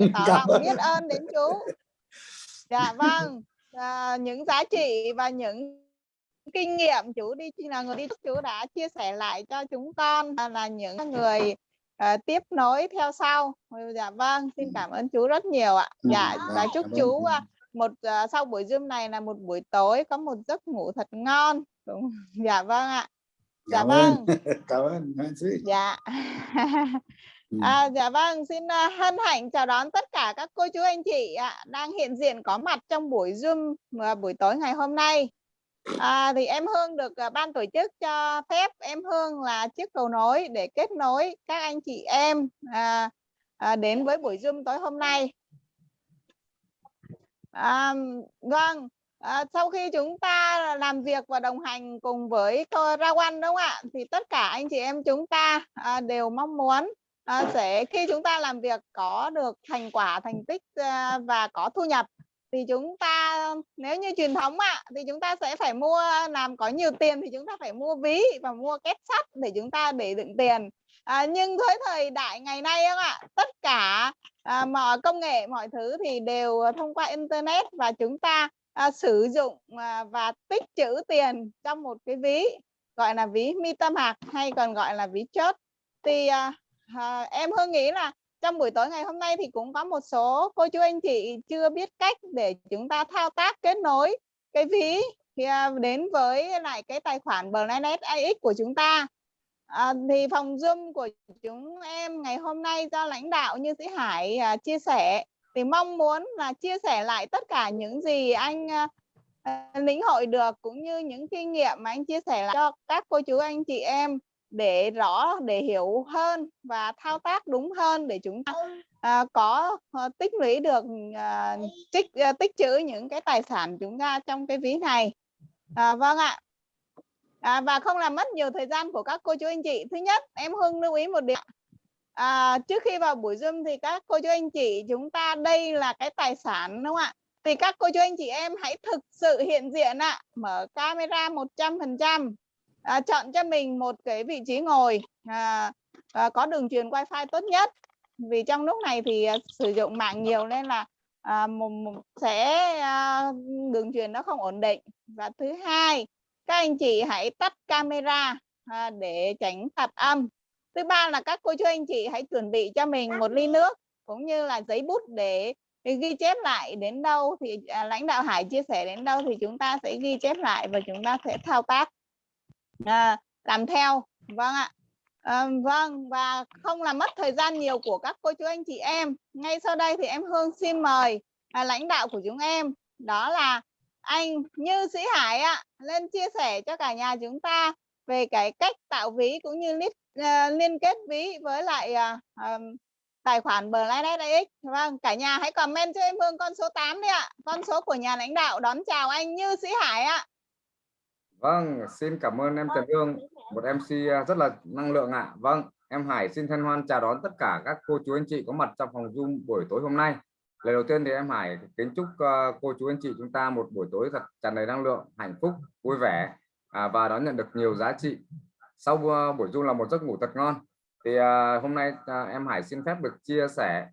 tỏ lòng biết ơn đến chú. Dạ vâng. À, những giá trị và những kinh nghiệm chú đi là người đi chú đã chia sẻ lại cho chúng con là những người uh, tiếp nối theo sau. Dạ vâng xin cảm ơn chú rất nhiều ạ. Dạ và chúc chú uh, một uh, sau buổi zoom này là một buổi tối có một giấc ngủ thật ngon. Đúng. Dạ vâng ạ. Dạ cảm vâng. Cảm ơn dạ Ừ. À, dạ vâng, xin à, hân hạnh chào đón tất cả các cô chú anh chị ạ, đang hiện diện có mặt trong buổi Zoom à, buổi tối ngày hôm nay. À, thì em Hương được à, ban tổ chức cho phép em Hương là chiếc cầu nối để kết nối các anh chị em à, à, đến với buổi Zoom tối hôm nay. À, vâng, à, sau khi chúng ta làm việc và đồng hành cùng với cô Rawan đúng không ạ? Thì tất cả anh chị em chúng ta à, đều mong muốn à, sẽ khi chúng ta làm việc có được thành quả thành tích ờ, và có thu nhập thì chúng ta nếu như truyền thống ạ thì chúng ta sẽ phải mua làm có nhiều tiền thì chúng ta phải mua ví và mua két sắt để chúng ta để đựng tiền. À, nhưng với thời đại ngày nay ạ ạ tất cả à, mọi công nghệ mọi thứ thì đều thông qua internet và chúng ta à, sử dụng à, và tích trữ tiền trong một cái ví gọi là ví MetaMask hay còn gọi là ví chốt thì à, à, em Hương nghĩ là trong buổi tối ngày hôm nay thì cũng có một số cô chú anh chị chưa biết cách để chúng ta thao tác kết nối cái ví thì à, đến với lại cái tài khoản Blanet AX của chúng ta. À, thì phòng Zoom của chúng em ngày hôm nay do lãnh đạo như sĩ Hải à, chia sẻ thì mong muốn là chia sẻ lại tất cả những gì anh à, à lĩnh hội được cũng như những kinh nghiệm mà anh chia sẻ lại cho các cô chú anh chị em để rõ để hiểu hơn và thao tác đúng hơn để chúng ta à, có à, tích lũy được à, tích à, tích trữ những cái tài sản chúng ta trong cái ví này. À, vâng ạ. À, và không làm mất nhiều thời gian của các cô chú anh chị. Thứ nhất em hưng lưu ý một điểm à, trước khi vào buổi zoom thì các cô chú anh chị chúng ta đây là cái tài sản đúng không ạ? Thì các cô chú anh chị em hãy thực sự hiện diện ạ. Mở camera 100 phần trăm à, chọn cho mình một cái vị trí ngồi à, à, có đường truyền wifi tốt nhất. Vì trong lúc này thì à, sử dụng mạng nhiều nên là à, một, một, sẽ à, đường truyền nó không ổn định. Và thứ hai các anh chị hãy tắt camera à, để tránh tạp âm. Thứ ba là các cô chú anh chị hãy chuẩn bị cho mình một ly nước cũng như là giấy bút để ghi chép lại đến đâu thì à, lãnh đạo Hải chia sẻ đến đâu thì chúng ta sẽ ghi chép lại và chúng ta sẽ thao tác à, làm theo. Vâng ạ. À, vâng và không làm mất thời gian nhiều của các cô chú anh chị em. Ngay sau đây thì em Hương xin mời à, lãnh đạo của chúng em. Đó là anh Như Sĩ Hải ạ. Lên chia sẻ cho cả nhà chúng ta về cái cách tạo ví cũng như liên, uh, ờ, liên kết ví với lại uh, um, tài khoản BlackX. vâng cả nhà hãy comment cho em Hương con số 8 đi ạ. Con số của nhà lãnh đạo đón chào anh Như Sĩ Hải ạ. Vâng, xin cảm ơn em Trần Dương, một MC à, rất là năng lượng ạ. À. Vâng, em Hải xin thân hoan chào đón tất cả các cô chú anh chị có mặt trong phòng Zoom buổi tối hôm nay. Lời đầu tiên thì em Hải kính chúc uh, cô chú anh chị chúng ta một buổi tối thật tràn đầy năng lượng, hạnh phúc, vui vẻ à, và đón nhận được nhiều giá trị. Sau uh, buổi Zoom là một giấc ngủ thật ngon. Thì uh, hôm nay em Hải xin phép được chia sẻ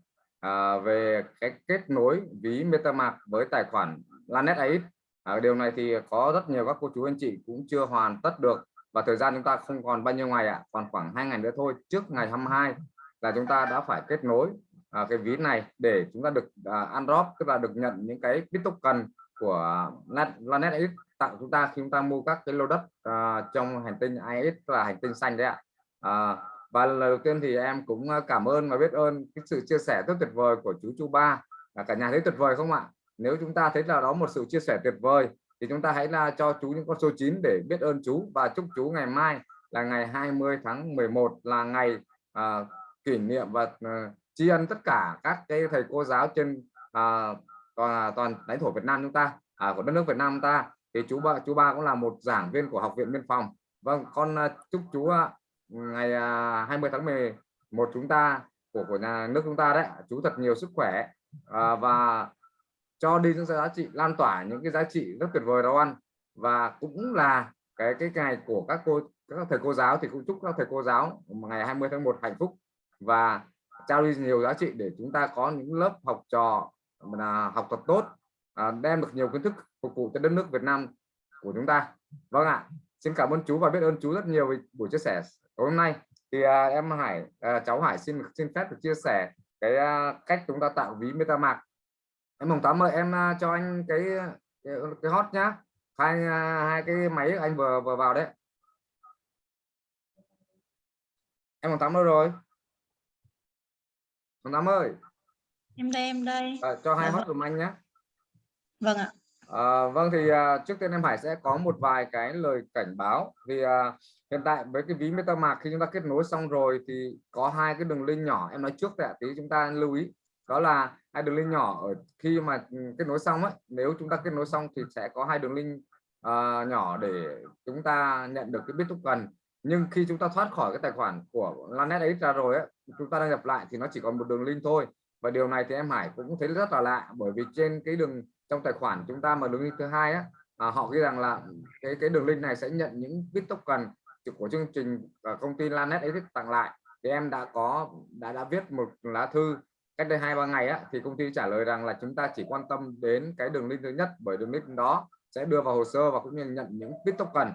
về cái kết nối ví MetaMask với tài khoản Lanet AX à, điều này thì có rất nhiều các cô chú anh chị cũng chưa hoàn tất được và thời gian chúng ta không còn bao nhiêu ngày ạ à, còn khoảng hai ngày nữa thôi trước ngày 22 là chúng ta đã phải kết nối à, cái ví này để chúng ta được à, undrop tức là được nhận những cái bit token của Lanet X tặng chúng ta khi chúng ta mua các cái lô đất à, trong hành tinh IS là hành tinh xanh đấy ạ. À, và lần đầu tiên thì em cũng à, cảm ơn và biết ơn cái sự chia sẻ rất tuyệt vời của chú Chu Ba à, cả nhà thấy tuyệt vời không ạ? Nếu chúng ta thấy là đó một sự chia sẻ tuyệt vời thì chúng ta hãy là cho chú những con số 9 để biết ơn chú. Và chúc chú ngày mai là ngày 20 tháng 11 là ngày à, kỷ niệm và à, tri ân tất cả các cái thầy cô giáo trên à, toàn, à, toàn lãnh thổ Việt Nam chúng ta à, của đất nước Việt Nam chúng ta. Thì chú ba chú ba cũng là một giảng viên của học viện biên phòng. Vâng con ờ, chúc chú ờ, ngày à, uh, 20 tháng 11 chúng ta của của nhà nước chúng ta đấy. Chú thật nhiều sức khỏe à, và cho đi những giá trị lan tỏa những cái giá trị rất tuyệt vời đó ăn. Và cũng là cái cái ngày của các cô các thầy cô giáo thì cũng chúc các thầy cô giáo ngày 20 tháng 1 hạnh phúc và trao đi nhiều giá trị để chúng ta có những lớp học trò là học tập tốt à, đem được nhiều kiến thức phục vụ cho đất nước Việt Nam của chúng ta. Vâng ạ xin cảm ơn chú và biết ơn chú rất nhiều vì buổi chia sẻ tối hôm nay. Thì à, em Hải à, cháu Hải xin xin phép được chia sẻ cái à, cách chúng ta tạo ví MetaMask em mong tám ơi em à, cho anh cái cái, cái hot nhá. Hai à, hai cái máy anh vừa vừa vào đấy. Em mong tám đâu rồi? Mong tám ơi. Em đây em đây. À, cho hai Dạ hot dùm anh nhé vâng ạ. À, vâng thì à, trước tiên em Hải sẽ có một vài cái lời cảnh báo. Vì à, hiện tại với cái ví MetaMask khi chúng ta kết nối xong rồi thì có hai cái đường link nhỏ. Em nói trước tại tí chúng ta lưu ý đó là hai đường link nhỏ ở khi mà ừ, kết nối xong ấy nếu chúng ta kết nối xong thì sẽ có hai đường link uh, nhỏ để chúng ta nhận được cái bit token. Nhưng khi chúng ta thoát khỏi cái tài khoản của Lanet ấy ra rồi ấy, chúng ta đăng nhập lại thì nó chỉ còn một đường link thôi. Và điều này thì em Hải cũng thấy rất là lạ bởi vì trên cái đường trong tài khoản chúng ta mà đường link thứ hai á à, họ ghi rằng là cái cái đường link này sẽ nhận những bit token của chương trình ờ, công ty Lanet ấy tặng lại. Thì em đã có đã đã viết một lá thư cách đây hai, ba ngày á, thì công ty trả lời rằng là chúng ta chỉ quan tâm đến cái đường link thứ nhất bởi đường link đó sẽ đưa vào hồ sơ và cũng như nhận những bit token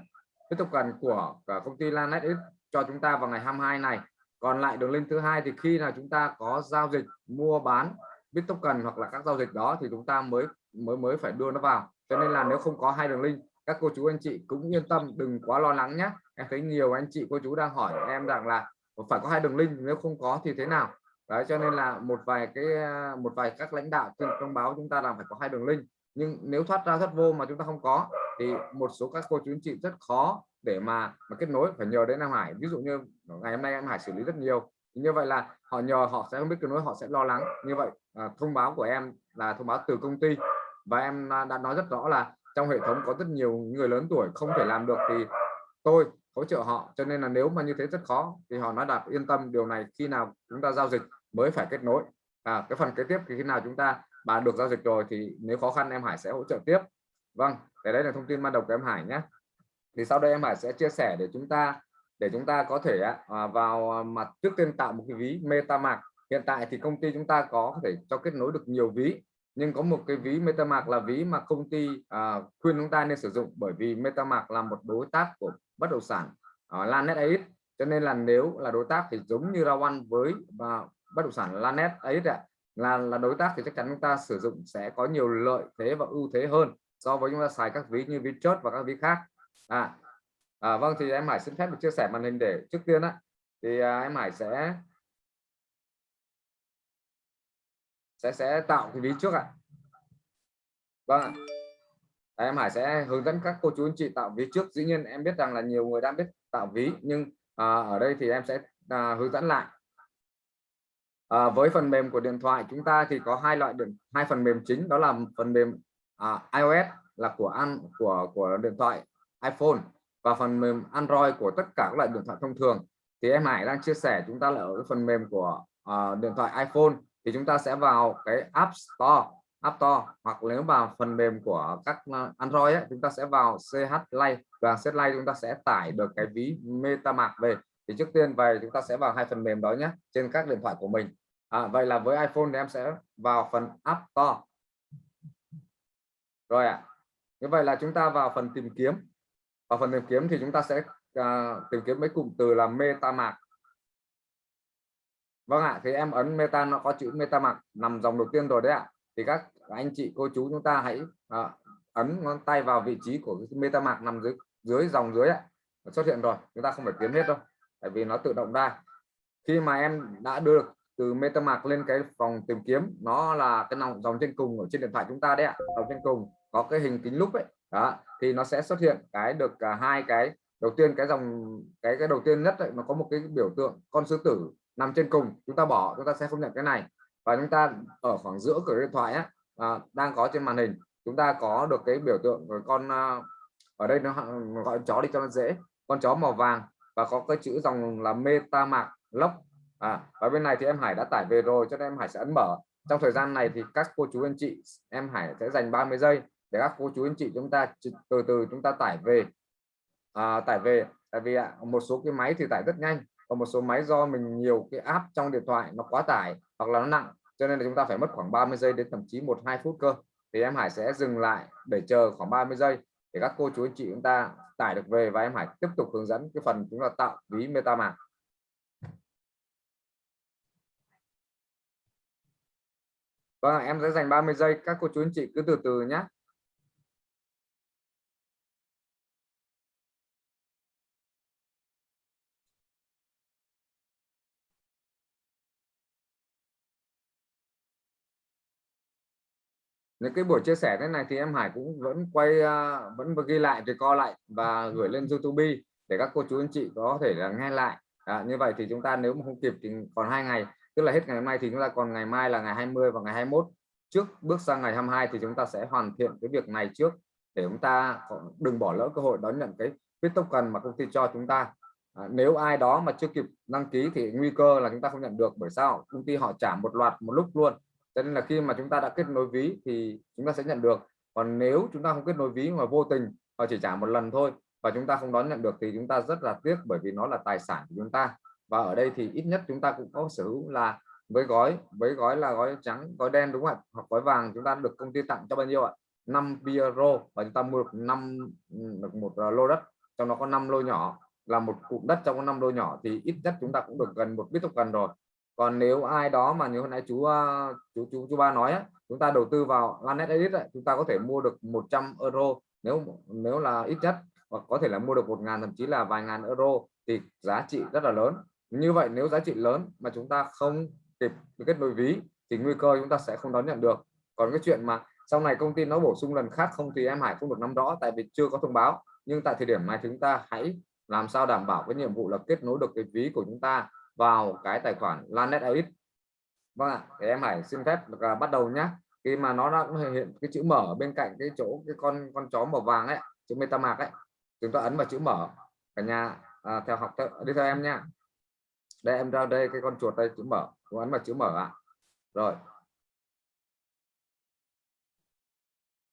bit token của cả công ty Lanet cho chúng ta vào ngày 22 này. Còn lại đường link thứ hai thì khi nào chúng ta có giao dịch mua bán bit token hoặc là các giao dịch đó thì chúng ta mới mới mới phải đưa nó vào. Cho nên là nếu không có hai đường link, các cô chú anh chị cũng yên tâm, đừng quá lo lắng nhé. Em thấy nhiều anh chị, cô chú đang hỏi em rằng là phải có hai đường link, nếu không có thì thế nào? Đấy cho nên là một vài cái à, một vài các lãnh đạo trên thông báo chúng ta làm phải có hai đường link. Nhưng nếu thoát ra thoát vô mà chúng ta không có thì một số các cô chú anh chị rất khó để mà mà kết nối phải nhờ đến Nam Hải. Ví dụ như ngày hôm nay em Hải xử lý rất nhiều. Như vậy là họ nhờ họ sẽ không biết kết nối họ sẽ lo lắng. Như vậy à, thông báo của em là thông báo từ công ty. Và em à, đã nói rất rõ là trong hệ thống có rất nhiều người lớn tuổi không thể làm được thì tôi hỗ trợ họ. Cho nên là nếu mà như thế rất khó thì họ nói đạt yên tâm điều này khi nào chúng ta giao dịch mới phải kết nối. À, cái phần kế tiếp thì khi nào chúng ta bà được giao dịch rồi thì nếu khó khăn em Hải sẽ hỗ trợ tiếp. Vâng để đấy là thông tin ban đầu của em Hải nhé. Thì sau đây em Hải sẽ chia sẻ để chúng ta để chúng ta có thể à, vào mặt trước tiên tạo một cái ví MetaMask. Hiện tại thì công ty chúng ta có thể cho kết nối được nhiều ví nhưng có một cái ví MetaMask là ví mà công ty à, khuyên chúng ta nên sử dụng bởi vì MetaMask là một đối tác của bất động sản à, ở Lanet cho nên là nếu là đối tác thì giống như Rawan với và bất động sản Lanet ấy ạ. Là là đối tác thì chắc chắn chúng ta sử dụng sẽ có nhiều lợi thế và ưu thế hơn so với chúng ta xài các ví như VChốt và các ví khác. À, à vâng thì em Hải xin phép được chia sẻ màn hình để trước tiên á. Thì à, em Hải sẽ sẽ sẽ tạo cái ví trước ạ. Vâng à, em Hải sẽ hướng dẫn các cô chú anh chị tạo ví trước. Dĩ nhiên em biết rằng là nhiều người đang biết tạo ví nhưng à, ở đây thì em sẽ à, hướng dẫn lại à, với phần mềm của điện thoại chúng ta thì có hai loại điện hai phần mềm chính đó là phần mềm à, iOS là của an của của điện thoại iPhone và phần mềm Android của tất cả các loại điện thoại thông thường. Thì em Hải đang chia sẻ chúng ta là ở phần mềm của uh, điện thoại iPhone thì chúng ta sẽ vào cái App Store App Store hoặc nếu vào phần mềm của các ờ, Android ấy, chúng ta sẽ vào CH Lite và CH Lite chúng ta sẽ tải được cái ví MetaMask về. Thì trước tiên về chúng ta sẽ vào hai phần mềm đó nhé trên các điện thoại của mình à, vậy là với iPhone thì em sẽ vào phần App Store. Rồi ạ. À. như vậy là chúng ta vào phần tìm kiếm. Vào phần tìm kiếm thì chúng ta sẽ à, tìm kiếm mấy cụm từ là MetaMask. Vâng ạ thì em ấn meta nó có chữ MetaMask nằm dòng đầu tiên rồi đấy ạ. Thì các anh chị cô chú chúng ta hãy à, ấn ngón tay vào vị trí của Meta MetaMask nằm dưới dưới dòng dưới ạ. Xuất hiện rồi chúng ta không phải kiếm hết đâu tại vì nó tự động ra. Khi mà em đã đưa được từ MetaMask lên cái phòng tìm kiếm. Nó là cái dòng dòng trên cùng ở trên điện thoại chúng ta đấy ạ dòng trên cùng. Có cái hình kính lúp ấy đó thì nó sẽ xuất hiện cái được cả hai cái đầu tiên cái dòng cái cái đầu tiên nhất ấy, nó có một cái biểu tượng con sư tử nằm trên cùng. Chúng ta bỏ chúng ta sẽ không nhận cái này. Và chúng ta ở khoảng giữa của điện thoại á, à, đang có trên màn hình. Chúng ta có được cái biểu tượng của con à, ở đây nó gọi chó đi cho nó dễ. Con chó màu vàng và có cái chữ dòng là MetaMask Lock à, và bên này thì em Hải đã tải về rồi cho nên em Hải sẽ ấn mở. Trong thời gian này thì các cô chú anh chị em Hải sẽ dành 30 giây để các cô chú anh chị chúng ta từ từ chúng ta tải về. À, tải về tại vì à, một số cái máy thì tải rất nhanh còn một số máy do mình nhiều cái app trong điện thoại nó quá tải hoặc là nó nặng cho nên là chúng ta phải mất khoảng 30 giây đến thậm chí một hai phút cơ. Thì em Hải sẽ dừng lại để chờ khoảng 30 giây để các cô chú anh chị chúng ta tải được về và em Hải tiếp tục hướng dẫn cái phần chúng ta tạo ví MetaMask. Vâng, em sẽ dành 30 giây các cô chú anh chị cứ từ từ nhé những cái buổi chia sẻ thế này thì em Hải cũng vẫn quay uh, vẫn ghi lại thì co lại và gửi lên YouTube để các cô chú anh chị có thể là nghe lại. À, như vậy thì chúng ta nếu mà không kịp thì còn hai ngày tức là hết ngày hôm nay thì chúng ta còn ngày mai là ngày 20 và ngày 21 trước bước sang ngày 22 thì chúng ta sẽ hoàn thiện cái việc này trước để chúng ta đừng bỏ lỡ cơ hội đón nhận cái bit token mà công ty cho chúng ta. À, nếu ai đó mà chưa kịp đăng ký thì nguy cơ là chúng ta không nhận được bởi sao? Công ty họ trả một loạt một lúc luôn. Cho nên là khi mà chúng ta đã kết nối ví thì chúng ta sẽ nhận được. Còn nếu chúng ta không kết nối ví mà vô tình họ chỉ trả một lần thôi và chúng ta không đón nhận được thì chúng ta rất là tiếc bởi vì nó là tài sản của chúng ta và ở đây thì ít nhất chúng ta cũng có sở hữu là với gói với gói là gói trắng, gói đen đúng không ạ? Hoặc gói vàng chúng ta được công ty tặng cho bao nhiêu ạ? 5 euro và chúng ta mua được 5 được một ờ, lô đất, trong đó có 5 lô nhỏ. Là một cụm đất trong có 5 lô nhỏ thì ít nhất chúng ta cũng được gần một biết gần rồi. Còn nếu ai đó mà như hôm nay chú chú chú chú ba nói chúng ta đầu tư vào Lanet Edit chúng ta có thể mua được 100 euro. Nếu nếu là ít nhất, hoặc có thể là mua được một ngàn, thậm chí là vài ngàn euro thì giá trị rất là lớn như vậy nếu giá trị lớn mà chúng ta không kịp kết nối ví thì nguy cơ chúng ta sẽ không đón nhận được. Còn cái chuyện mà sau này công ty nó bổ sung lần khác không thì em Hải không được nắm rõ tại vì chưa có thông báo. Nhưng tại thời điểm này chúng ta hãy làm sao đảm bảo cái nhiệm vụ là kết nối được cái ví của chúng ta vào cái tài khoản Lanet Edit. Vâng ạ thì em Hải xin phép được à, bắt đầu nhé khi mà nó đã hiện cái chữ mở bên cạnh cái chỗ cái con con chó màu vàng ấy chữ MetaMask ấy chúng ta ấn vào chữ mở. Cả nhà à, theo học theo, đi theo em nha đây, em ra đây, cái con chuột đây, chữ mở. Chúng ấn vào chữ mở ạ. À. rồi.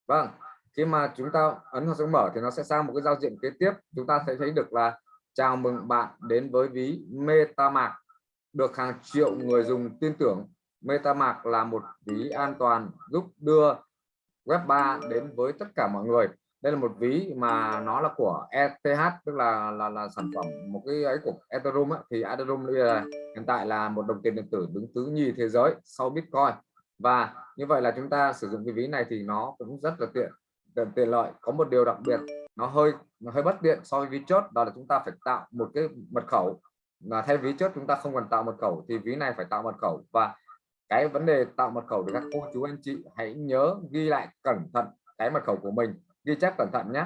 Vâng khi mà chúng ta ấn vào chữ mở thì nó sẽ sang một cái giao diện kế tiếp. Chúng ta sẽ thấy được là chào mừng bạn đến với ví MetaMask. Được hàng triệu người dùng tin tưởng, MetaMask là một ví an toàn giúp đưa web 3 đến với tất cả mọi người đây là một ví mà nó là của ETH tức là là là sản phẩm một cái ấy của Ethereum ấy. thì Ethereum là hiện tại là một đồng tiền điện tử đứng thứ nhì thế giới sau Bitcoin. Và như vậy là chúng ta sử dụng cái ví này thì nó cũng rất là tiện tiện, tiện lợi. Có một điều đặc biệt nó hơi nó hơi bất tiện so với ví chốt đó là chúng ta phải tạo một cái mật khẩu. Là thay ví chốt chúng ta không cần tạo mật khẩu thì ví này phải tạo mật khẩu. Và cái vấn đề tạo mật khẩu thì các cô chú anh chị hãy nhớ ghi lại cẩn thận cái mật khẩu của mình ghi chép cẩn thận nhé.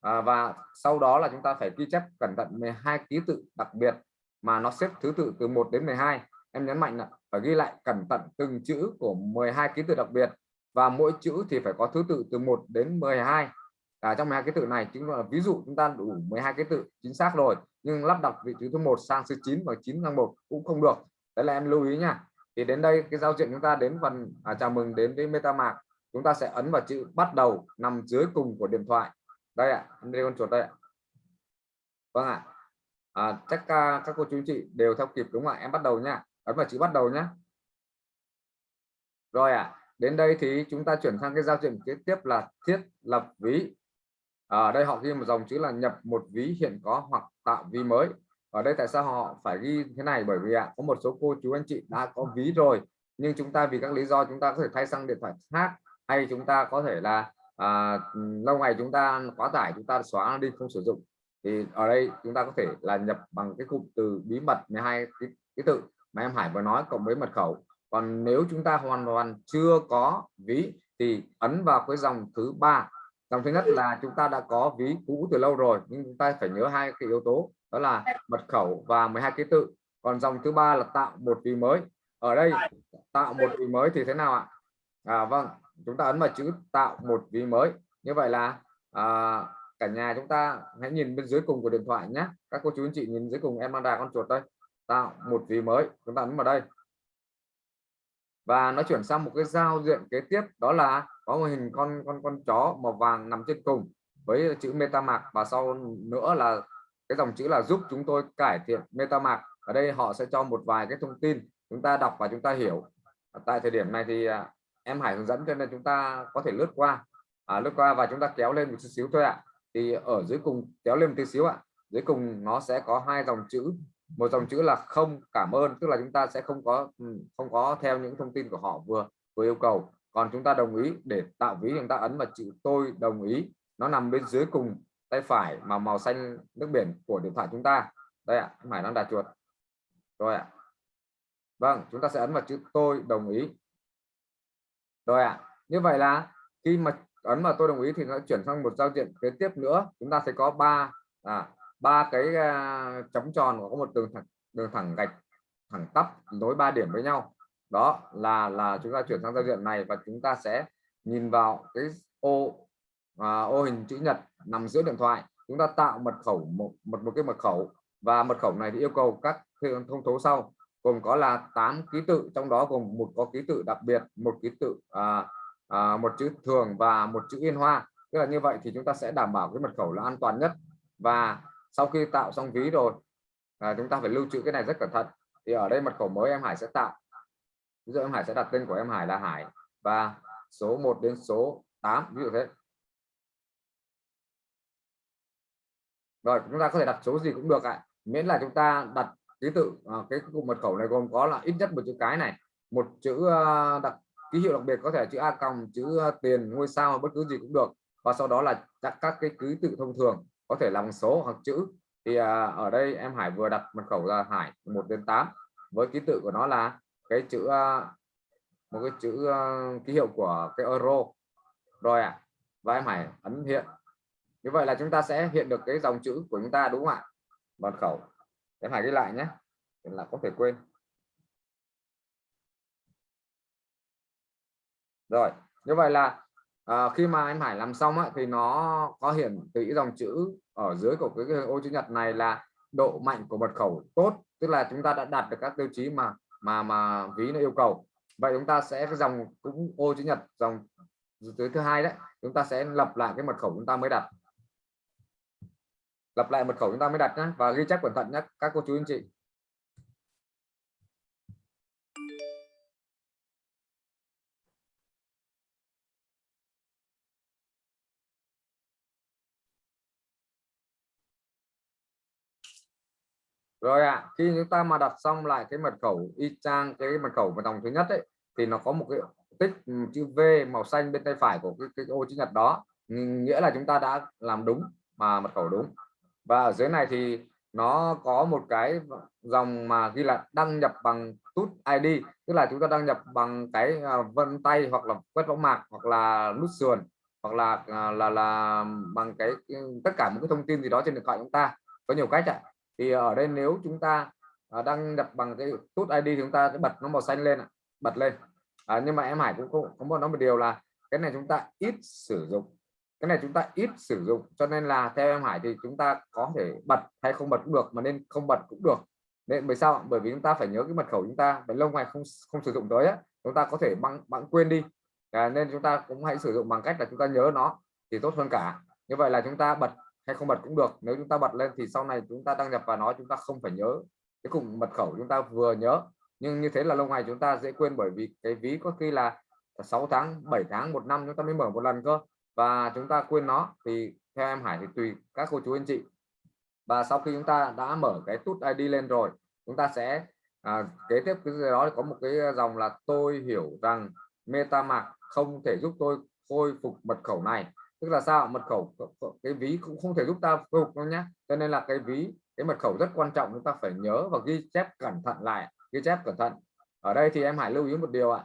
À, và sau đó là chúng ta phải ghi chép cẩn thận 12 ký tự đặc biệt mà nó xếp thứ tự từ 1 đến 12 em nhấn mạnh là phải ghi lại cẩn thận từng chữ của 12 ký tự đặc biệt và mỗi chữ thì phải có thứ tự từ 1 đến 12 à, trong 12 ký tự này chính là ví dụ chúng ta đủ 12 ký tự chính xác rồi nhưng lắp đặt vị trí thứ một sang thứ 9 và 9 sang 1 cũng không được. Đấy là em lưu ý nha thì đến đây cái giao diện chúng ta đến phần à, chào mừng đến với MetaMask chúng ta sẽ ấn vào chữ bắt đầu nằm dưới cùng của điện thoại. Đây ạ à, đây con chuột đây ạ. Vâng ạ. À. à, chắc uh, các cô chú chị đều theo kịp đúng không ạ? Em bắt đầu nha ấn vào chữ bắt đầu nhé rồi ạ à, đến đây thì chúng ta chuyển sang cái giao diện kế tiếp là thiết lập ví. Ở đây họ ghi một dòng chữ là nhập một ví hiện có hoặc tạo ví mới. Ở đây tại sao họ phải ghi thế này? Bởi vì ạ à, có một số cô chú anh chị đã có ví rồi. Nhưng chúng ta vì các lý do chúng ta có thể thay sang điện thoại khác hay chúng ta có thể là à, lâu ngày chúng ta quá tải chúng ta xóa đi không sử dụng. Thì ở đây chúng ta có thể là nhập bằng cái cụm từ bí mật 12 cái, cái tự mà em Hải vừa nói cộng với mật khẩu. Còn nếu chúng ta hoàn toàn chưa có ví thì ấn vào cái dòng thứ ba. Dòng thứ nhất là chúng ta đã có ví cũ từ lâu rồi nhưng chúng ta phải nhớ hai cái yếu tố đó là mật khẩu và 12 ký tự. Còn dòng thứ ba là tạo một ví mới. Ở đây tạo một ví mới thì thế nào ạ? À, vâng chúng ta ấn vào chữ tạo một ví mới. Như vậy là à, cả nhà chúng ta hãy nhìn bên dưới cùng của điện thoại nhé. Các cô chú anh chị nhìn dưới cùng em đang đà con chuột đây. Tạo một ví mới. Chúng ta ấn vào đây. Và nó chuyển sang một cái giao diện kế tiếp. Đó là có một hình con con con chó màu vàng nằm trên cùng với chữ MetaMask. Và sau nữa là cái dòng chữ là giúp chúng tôi cải thiện MetaMask. Ở đây họ sẽ cho một vài cái thông tin. Chúng ta đọc và chúng ta hiểu. Tại thời điểm này thì à, em Hải hướng dẫn cho nên chúng ta có thể lướt qua. À, lướt qua và chúng ta kéo lên một chút xíu thôi ạ. Thì ở dưới cùng kéo lên một tí xíu ạ. Dưới cùng nó sẽ có hai dòng chữ. Một dòng chữ là không cảm ơn. Tức là chúng ta sẽ không có ừ, không có theo những thông tin của họ vừa vừa yêu cầu. Còn chúng ta đồng ý để tạo ví chúng ta ấn vào chữ tôi đồng ý. Nó nằm bên dưới cùng tay phải mà màu xanh nước biển của điện thoại chúng ta. Đây ạ em Hải đang đặt chuột. Rồi ạ. Vâng chúng ta sẽ ấn vào chữ tôi đồng ý rồi ạ. Như vậy là khi mà ấn vào tôi đồng ý thì nó chuyển sang một giao diện kế tiếp nữa. Chúng ta sẽ có ba à, ba cái uh, chấm tròn có một đường thẳng đường thẳng gạch thẳng tắp nối ba điểm với nhau. Đó là là chúng ta chuyển sang giao diện này và chúng ta sẽ nhìn vào cái ô à, ô hình chữ nhật nằm giữa điện thoại. Chúng ta tạo mật khẩu một một một cái mật khẩu và mật khẩu này thì yêu cầu các thông số sau gồm có là 8 ký tự trong đó gồm một có ký tự đặc biệt một ký tự à, à, một chữ thường và một chữ yên hoa. Tức là như vậy thì chúng ta sẽ đảm bảo cái mật khẩu là an toàn nhất. Và sau khi tạo xong ví rồi à, chúng ta phải lưu trữ cái này rất cẩn thận. Thì ở đây mật khẩu mới em Hải sẽ tạo. Ví dụ em Hải sẽ đặt tên của em Hải là Hải. Và số 1 đến số 8 ví dụ thế. Rồi chúng ta có thể đặt số gì cũng được ạ. Miễn là chúng ta đặt ký tự à, cái cụm mật khẩu này gồm có là ít nhất một chữ cái này một chữ à, đặc ký hiệu đặc biệt có thể chữ a còng chữ à, tiền ngôi sao bất cứ gì cũng được. Và sau đó là các các cái ký tự thông thường có thể là bằng số hoặc chữ. Thì à, ở đây em Hải vừa đặt mật khẩu là Hải 1 đến 8 với ký tự của nó là cái chữ à, một cái chữ ký hiệu của cái euro. Rồi ạ à. và em Hải ấn hiện. Như vậy là chúng ta sẽ hiện được cái dòng chữ của chúng ta đúng không ạ? Mật khẩu em Hải ghi lại nhé là có thể quên. Rồi như vậy là à, khi mà em Hải làm xong á, thì nó có hiển thị dòng chữ ở dưới của cái, ô chữ nhật này là độ mạnh của mật khẩu tốt tức là chúng ta đã đạt được các tiêu chí mà mà mà ví nó yêu cầu. Vậy chúng ta sẽ cái dòng cũng ô chữ nhật dòng dưới thứ hai đấy chúng ta sẽ lập lại cái mật khẩu chúng ta mới đặt lặp lại mật khẩu chúng ta mới đặt nhé và ghi chép cẩn thận nhé các cô chú anh chị. Rồi ạ à, khi chúng ta mà đặt xong lại cái mật khẩu y chang cái mật khẩu mật dòng thứ nhất ấy thì nó có một cái tích chữ V màu xanh bên tay phải của cái, cái ô chữ nhật đó. Nghĩa là chúng ta đã làm đúng mà mật khẩu đúng và ở dưới này thì nó có một cái dòng mà ghi là đăng nhập bằng tút ID tức là chúng ta đăng nhập bằng cái à, vân tay hoặc là quét võng mạc hoặc là nút sườn hoặc là à, là là, bằng cái ừ, tất cả những cái thông tin gì đó trên điện thoại chúng ta. Có nhiều cách ạ. Thì ở đây nếu chúng ta à, đăng nhập bằng cái tút ID thì chúng ta sẽ bật nó màu xanh lên bật lên. À, nhưng mà em Hải cũng có, có một nó một điều là cái này chúng ta ít sử dụng cái này chúng ta ít sử dụng cho nên là theo em Hải thì chúng ta có thể bật hay không bật cũng được mà nên không bật cũng được nên bởi sao bởi vì chúng ta phải nhớ cái mật khẩu chúng ta phải lâu ngày không không sử dụng tới á chúng ta có thể băng bạn quên đi à, nên chúng ta cũng hãy sử dụng bằng cách là chúng ta nhớ nó thì tốt hơn cả như vậy là chúng ta bật hay không bật cũng được nếu chúng ta bật lên thì sau này chúng ta đăng nhập vào nó chúng ta không phải nhớ cái cùng mật khẩu chúng ta vừa nhớ nhưng như thế là lâu ngày chúng ta dễ quên bởi vì cái ví có khi là 6 tháng 7 tháng một năm chúng ta mới mở một lần cơ và chúng ta quên nó thì theo em Hải thì tùy các cô chú anh chị. Và sau khi chúng ta đã mở cái tút ID lên rồi chúng ta sẽ à, kế tiếp cái đó có một cái dòng là tôi hiểu rằng MetaMask không thể giúp tôi khôi phục mật khẩu này. Tức là sao? Mật khẩu cái ví cũng không thể giúp ta khôi phục đâu nhé cho nên là cái ví cái mật khẩu rất quan trọng chúng ta phải nhớ và ghi chép cẩn thận lại ghi chép cẩn thận. Ở đây thì em Hải lưu ý một điều ạ.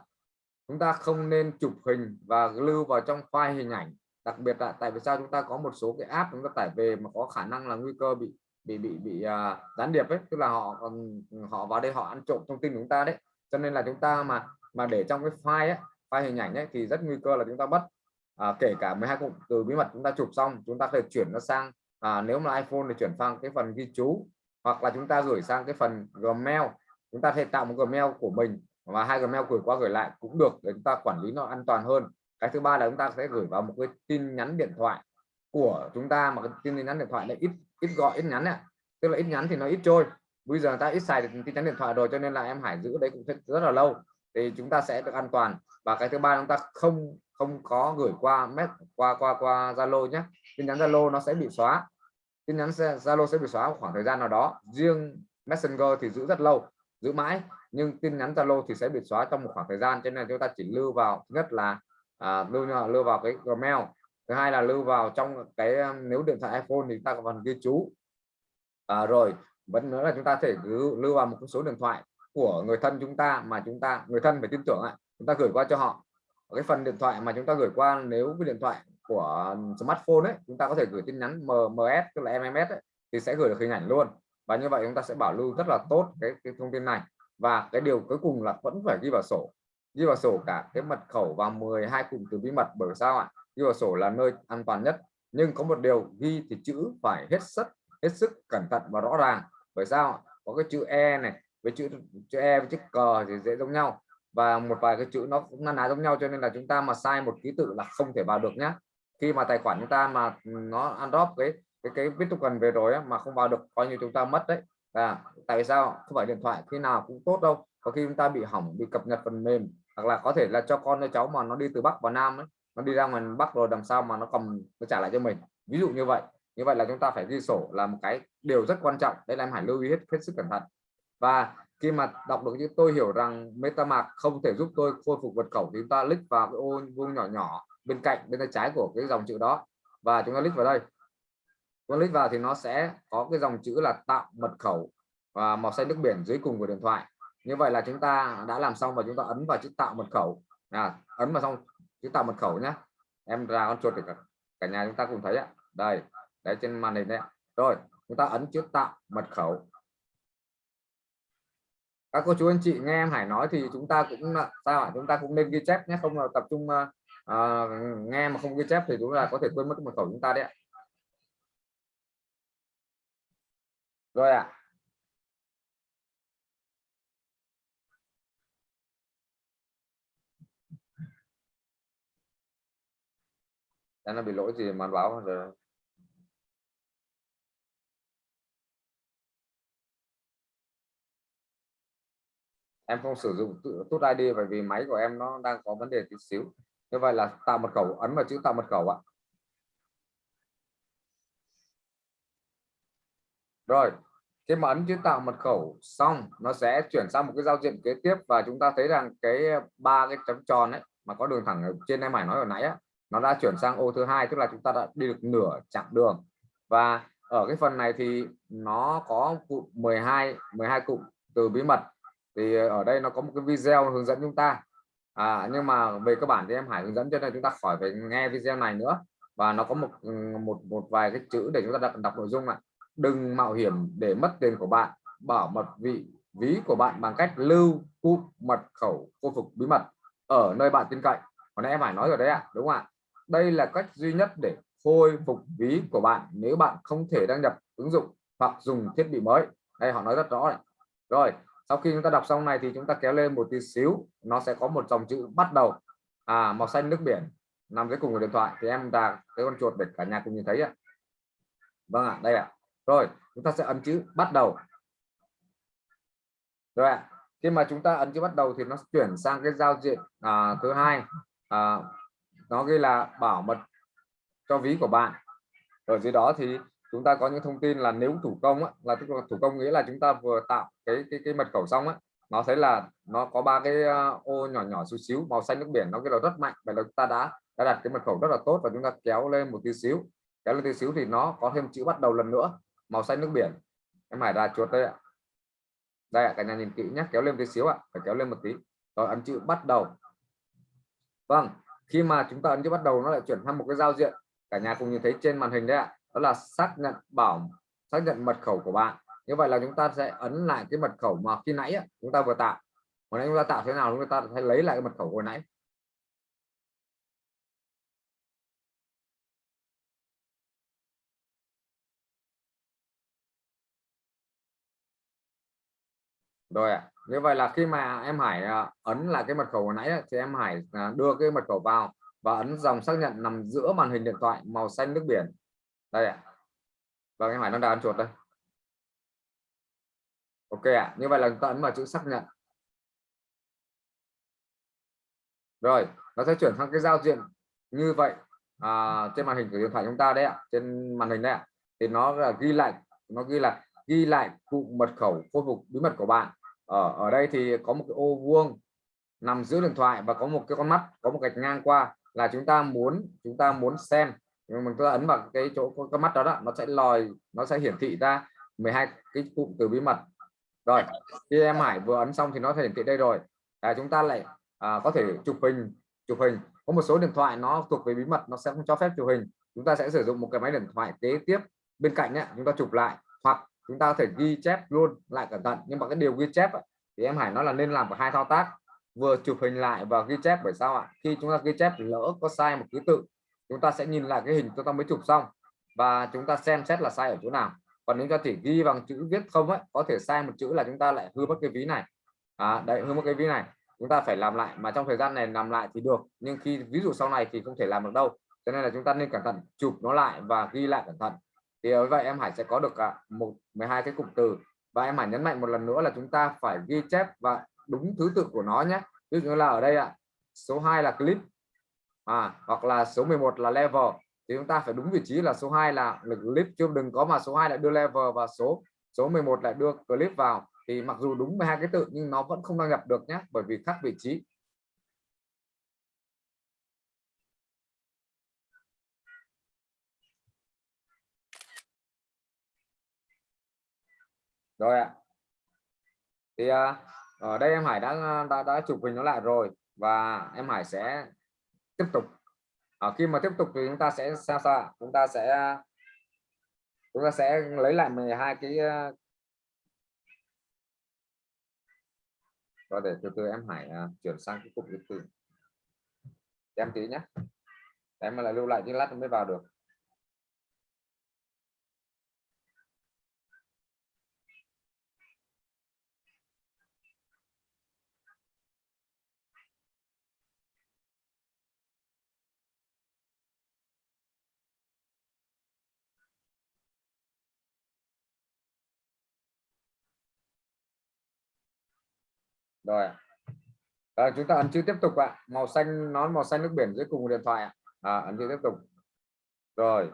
Chúng ta không nên chụp hình và lưu vào trong file hình ảnh đặc biệt là tại vì sao chúng ta có một số cái app chúng ta tải về mà có khả năng là nguy cơ bị bị bị bị uh, gián điệp ấy tức là họ còn họ vào đây họ ăn trộm thông tin của chúng ta đấy. Cho nên là chúng ta mà mà để trong cái file ấy, file hình ảnh ấy thì rất nguy cơ là chúng ta mất à, kể cả 12 cụm từ bí mật chúng ta chụp xong chúng ta có thể chuyển nó sang à, nếu mà iPhone thì chuyển sang cái phần ghi chú hoặc là chúng ta gửi sang cái phần Gmail. Chúng ta thể tạo một Gmail của mình và hai Gmail gửi qua gửi lại cũng được để chúng ta quản lý nó an toàn hơn cái thứ ba là chúng ta sẽ gửi vào một cái tin nhắn điện thoại của chúng ta, mà cái tin nhắn điện thoại này ít ít gọi, ít nhắn này tức là ít nhắn thì nó ít trôi. Bây giờ ta ít xài được tin nhắn điện thoại rồi cho nên là em Hải giữ đấy cũng rất là lâu. Thì chúng ta sẽ được an toàn. Và cái thứ ba chúng ta không không có gửi qua mét, qua qua qua Zalo nhé. Tin nhắn Zalo nó sẽ bị xóa. Tin nhắn Zalo sẽ bị xóa khoảng thời gian nào đó. Riêng Messenger thì giữ rất lâu, giữ mãi. Nhưng tin nhắn Zalo thì sẽ bị xóa trong một khoảng thời gian. Cho nên chúng ta chỉ lưu vào, thứ nhất là à, lưu lưu vào cái Gmail. Thứ hai là lưu vào trong cái um, nếu điện thoại iPhone thì ta còn ghi chú. À, rồi vẫn nữa là chúng ta thể lưu, lưu vào một số điện thoại của người thân chúng ta mà chúng ta người thân phải tin tưởng ạ chúng ta gửi qua cho họ. Cái phần điện thoại mà chúng ta gửi qua nếu cái điện thoại của um, smartphone ấy chúng ta có thể gửi tin nhắn MMS tức là MMS ấy, thì sẽ gửi được hình ảnh luôn. Và như vậy chúng ta sẽ bảo lưu rất là tốt cái, cái thông tin này. Và cái điều cuối cùng là vẫn phải ghi vào sổ ghi vào sổ cả cái mật khẩu và 12 cụm từ bí mật bởi sao ạ? Ghi vào sổ là nơi an toàn nhất. Nhưng có một điều ghi thì chữ phải hết sức hết sức cẩn thận và rõ ràng. Bởi sao có cái chữ e này với chữ chữ e với chữ cờ thì dễ giống nhau. Và một vài cái chữ nó cũng na ná giống nhau cho nên là chúng ta mà sai một ký tự là không thể vào được nhá. Khi mà tài khoản chúng ta mà nó ăn drop cái cái cái viết cần về rồi ấy, mà không vào được coi như chúng ta mất đấy. À, tại sao? Không phải điện thoại khi nào cũng tốt đâu. Có khi chúng ta bị hỏng bị cập nhật phần mềm hoặc là có thể là cho con cho cháu mà nó đi từ bắc vào nam ấy, nó đi ra ngoài bắc rồi đằng sau mà nó cầm nó trả lại cho mình. Ví dụ như vậy như vậy là chúng ta phải ghi sổ là một cái điều rất quan trọng. Đây là em hãy lưu ý hết hết sức cẩn thận. Và khi mà đọc được như tôi hiểu rằng MetaMask không thể giúp tôi khôi phục mật khẩu thì chúng ta click vào cái ô vuông nhỏ nhỏ bên cạnh bên tay trái của cái dòng chữ đó. Và chúng ta click vào đây. Chúng ta click vào thì nó sẽ có cái dòng chữ là tạo mật khẩu và màu xanh nước biển dưới cùng của điện thoại như vậy là chúng ta đã làm xong và chúng ta ấn vào chữ tạo mật khẩu. À, ấn vào xong chữ tạo mật khẩu nhé em ra con chuột được cả, cả nhà chúng ta cùng thấy ạ. Đây đấy trên màn hình đấy rồi chúng ta ấn chữ tạo mật khẩu. Các cô chú anh chị nghe em Hải nói thì chúng ta cũng sao ạ? Chúng ta cũng nên ghi chép nhé không là tập trung à, nghe mà không ghi chép thì đúng là có thể quên mất mật khẩu chúng ta đấy rồi ạ. à. Nó bị lỗi gì mà báo rồi? Em không sử dụng tốt ID bởi vì máy của em nó đang có vấn đề tí xíu. Như vậy là tạo mật khẩu ấn vào chữ tạo mật khẩu ạ. Rồi khi mà ấn chữ tạo mật khẩu xong nó sẽ chuyển sang một cái giao diện kế tiếp và chúng ta thấy rằng cái ba cái chấm tròn ấy mà có đường thẳng ở trên em phải nói hồi nãy á, nó đã chuyển sang ô thứ hai tức là chúng ta đã đi được nửa chặng đường. Và ở cái phần này thì nó có cụm 12 12 cụm từ bí mật. Thì ở đây nó có một cái video hướng dẫn chúng ta. À, nhưng mà về cơ bản thì em Hải hướng dẫn cho nên chúng ta khỏi phải nghe video này nữa. Và nó có một một một vài cái chữ để chúng ta đọc, đọc nội dung ạ. Đừng mạo hiểm để mất tiền của bạn bảo mật vị ví của bạn bằng cách lưu cụm mật khẩu khôi phục bí mật ở nơi bạn tin cậy. Còn em phải nói rồi đấy ạ đúng không ạ? Đây là cách duy nhất để khôi phục ví của bạn nếu bạn không thể đăng nhập ứng dụng hoặc dùng thiết bị mới. Đây họ nói rất rõ này. Rồi sau khi chúng ta đọc xong này thì chúng ta kéo lên một tí xíu. Nó sẽ có một dòng chữ bắt đầu. À màu xanh nước biển nằm dưới cùng của điện thoại thì em đã cái con chuột để cả nhà cùng nhìn thấy ạ. Vâng ạ đây ạ. Rồi chúng ta sẽ ấn chữ bắt đầu. Rồi ạ khi mà chúng ta ấn chữ bắt đầu thì nó chuyển sang cái giao diện à, thứ hai. À, nó ghi là bảo mật cho ví của bạn. Ở dưới đó thì chúng ta có những thông tin là nếu thủ công á, là tức là thủ công nghĩa là chúng ta vừa tạo cái cái, cái mật khẩu xong á nó thấy là nó có ba cái ờ, ô nhỏ nhỏ xíu xíu màu xanh nước biển nó cái là rất mạnh vậy là chúng ta đã đã đặt cái mật khẩu rất là tốt và chúng ta kéo lên một tí xíu. Kéo lên tí xíu thì nó có thêm chữ bắt đầu lần nữa màu xanh nước biển. Em hải ra chuột đây ạ. Đây ạ cả nhà nhìn kỹ nhé kéo lên tí xíu ạ phải kéo lên một tí. Rồi ấn chữ bắt đầu. Vâng khi mà chúng ta ấn bắt đầu nó lại chuyển sang một cái giao diện, cả nhà cùng nhìn thấy trên màn hình đấy ạ, đó là xác nhận bảo, xác nhận mật khẩu của bạn. Như vậy là chúng ta sẽ ấn lại cái mật khẩu mà khi nãy chúng ta vừa tạo. Hồi nãy chúng ta tạo thế nào chúng ta sẽ lấy lại cái mật khẩu hồi nãy. Rồi ạ. Như vậy là khi mà em Hải à, ấn là cái mật khẩu hồi nãy thì em Hải à, đưa cái mật khẩu vào và ấn dòng xác nhận nằm giữa màn hình điện thoại màu xanh nước biển. Đây ạ. Và em Hải nó đang chuột đây. Ok ạ. Như vậy là chúng ta ấn vào chữ xác nhận. Rồi nó sẽ chuyển sang cái giao diện như vậy à, trên màn hình của điện thoại chúng ta đấy ạ trên màn hình đấy ạ. Thì nó là ghi lại nó ghi là ghi lại cụ mật khẩu khôi phục bí mật của bạn ở ở đây thì có một cái ô vuông nằm giữa điện thoại và có một cái con mắt có một gạch ngang qua là chúng ta muốn chúng ta muốn xem. Nhưng mình ta ấn vào cái chỗ có cái mắt đó, đó nó sẽ lòi nó sẽ hiển thị ra 12 cái cụm từ bí mật. Rồi khi em Hải vừa ấn xong thì nó hiển thị đây rồi. À, chúng ta lại à, có thể chụp hình chụp hình. Có một số điện thoại nó thuộc về bí mật nó sẽ không cho phép chụp hình. Chúng ta sẽ sử dụng một cái máy điện thoại kế tiếp bên cạnh ấy, chúng ta chụp lại chúng ta có thể ghi chép luôn lại cẩn thận. Nhưng mà cái điều ghi chép thì em Hải nói là nên làm cả hai thao tác. Vừa chụp hình lại và ghi chép bởi sao ạ? Khi chúng ta ghi chép lỡ có sai một ký tự chúng ta sẽ nhìn lại cái hình chúng ta mới chụp xong. Và chúng ta xem xét là sai ở chỗ nào. Còn nếu ta chỉ ghi bằng chữ viết không ấy có thể sai một chữ là chúng ta lại hư mất cái ví này. À, đấy hư mất cái ví này. Chúng ta phải làm lại. Mà trong thời gian này làm lại thì được. Nhưng khi ví dụ sau này thì không thể làm được đâu. Cho nên là chúng ta nên cẩn thận chụp nó lại và ghi lại cẩn thận thì như vậy em Hải sẽ có được cả một 12 cái cụm từ. Và em Hải nhấn mạnh một lần nữa là chúng ta phải ghi chép và đúng thứ tự của nó nhé. Ví dụ như là ở đây ạ số 2 là clip à, hoặc là số 11 là level. Thì chúng ta phải đúng vị trí là số 2 là lực clip chứ đừng có mà số 2 lại đưa level và số số 11 lại đưa clip vào. Thì mặc dù đúng 12 cái tự nhưng nó vẫn không đăng nhập được nhé bởi vì khác vị trí. Rồi ạ. Thì ờ, ở đây em Hải đã ờ, đã, đã chụp hình nó lại rồi và em Hải sẽ tiếp tục. Ở khi mà tiếp tục thì chúng ta sẽ sao sao chúng ta sẽ chúng ta sẽ lấy lại 12 cái và để từ từ em Hải chuyển sang cái cục thứ tử. em tí nhé. Em mà lại lưu lại chứ lát mới vào được. Rồi. À, chúng ta ấn chữ tiếp tục ạ. Màu xanh nó màu xanh nước biển dưới cùng điện thoại ạ. À, ấn chữ tiếp tục. Rồi.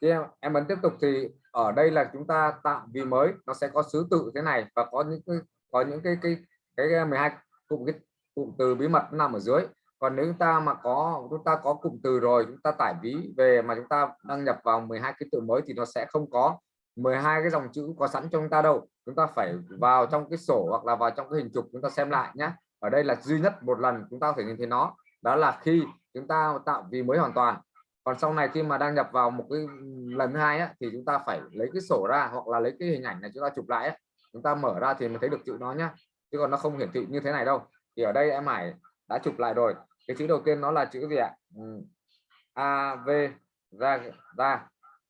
Khi em, em ấn tiếp tục thì ở đây là chúng ta tạo vì mới nó sẽ có thứ tự thế này và có những cái có những cái cái cái, cái 12 cụm cái cụm từ bí mật nằm ở dưới. Còn nếu chúng ta mà có chúng ta có cụm từ rồi chúng ta tải ví về mà chúng ta đăng nhập vào 12 cái từ mới thì nó sẽ không có 12 cái dòng chữ có sẵn cho chúng ta đâu chúng ta phải vào trong cái sổ hoặc là vào trong cái hình chụp chúng ta xem lại nhé ở đây là duy nhất một lần chúng ta có thể nhìn thấy nó đó là khi chúng ta tạo vì mới hoàn toàn. Còn sau này khi mà đăng nhập vào một cái lần thứ hai á, thì chúng ta phải lấy cái sổ ra hoặc là lấy cái hình ảnh này chúng ta chụp lại á, chúng ta mở ra thì mới thấy được chữ nó nhá. Chứ còn nó không hiển thị như thế này đâu. Thì ở đây em Hải đã chụp lại rồi. Cái chữ đầu tiên nó là chữ gì ạ. Ừ. A V ra ra.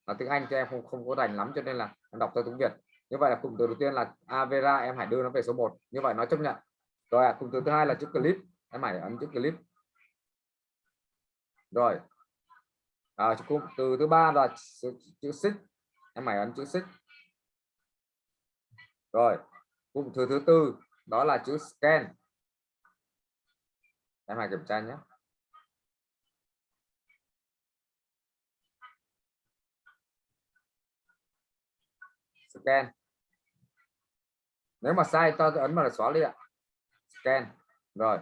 Là tiếng Anh cho em không không có rành lắm cho nên là em đọc theo tiếng Việt như vậy là cụm từ đầu tiên là Avera em hãy đưa nó về số 1 như vậy nó chấp nhận. Rồi à, cụm từ thứ hai là chữ clip. Em hãy ấn chữ clip. Rồi. À, cụm từ thứ ba là chữ chữ xích. Em hãy ấn chữ xích. Rồi. Cụm từ thứ tư đó là chữ scan. Em hãy kiểm tra nhé. Scan. Nếu mà sai ta ấn vào là xóa đi ạ scan. Rồi.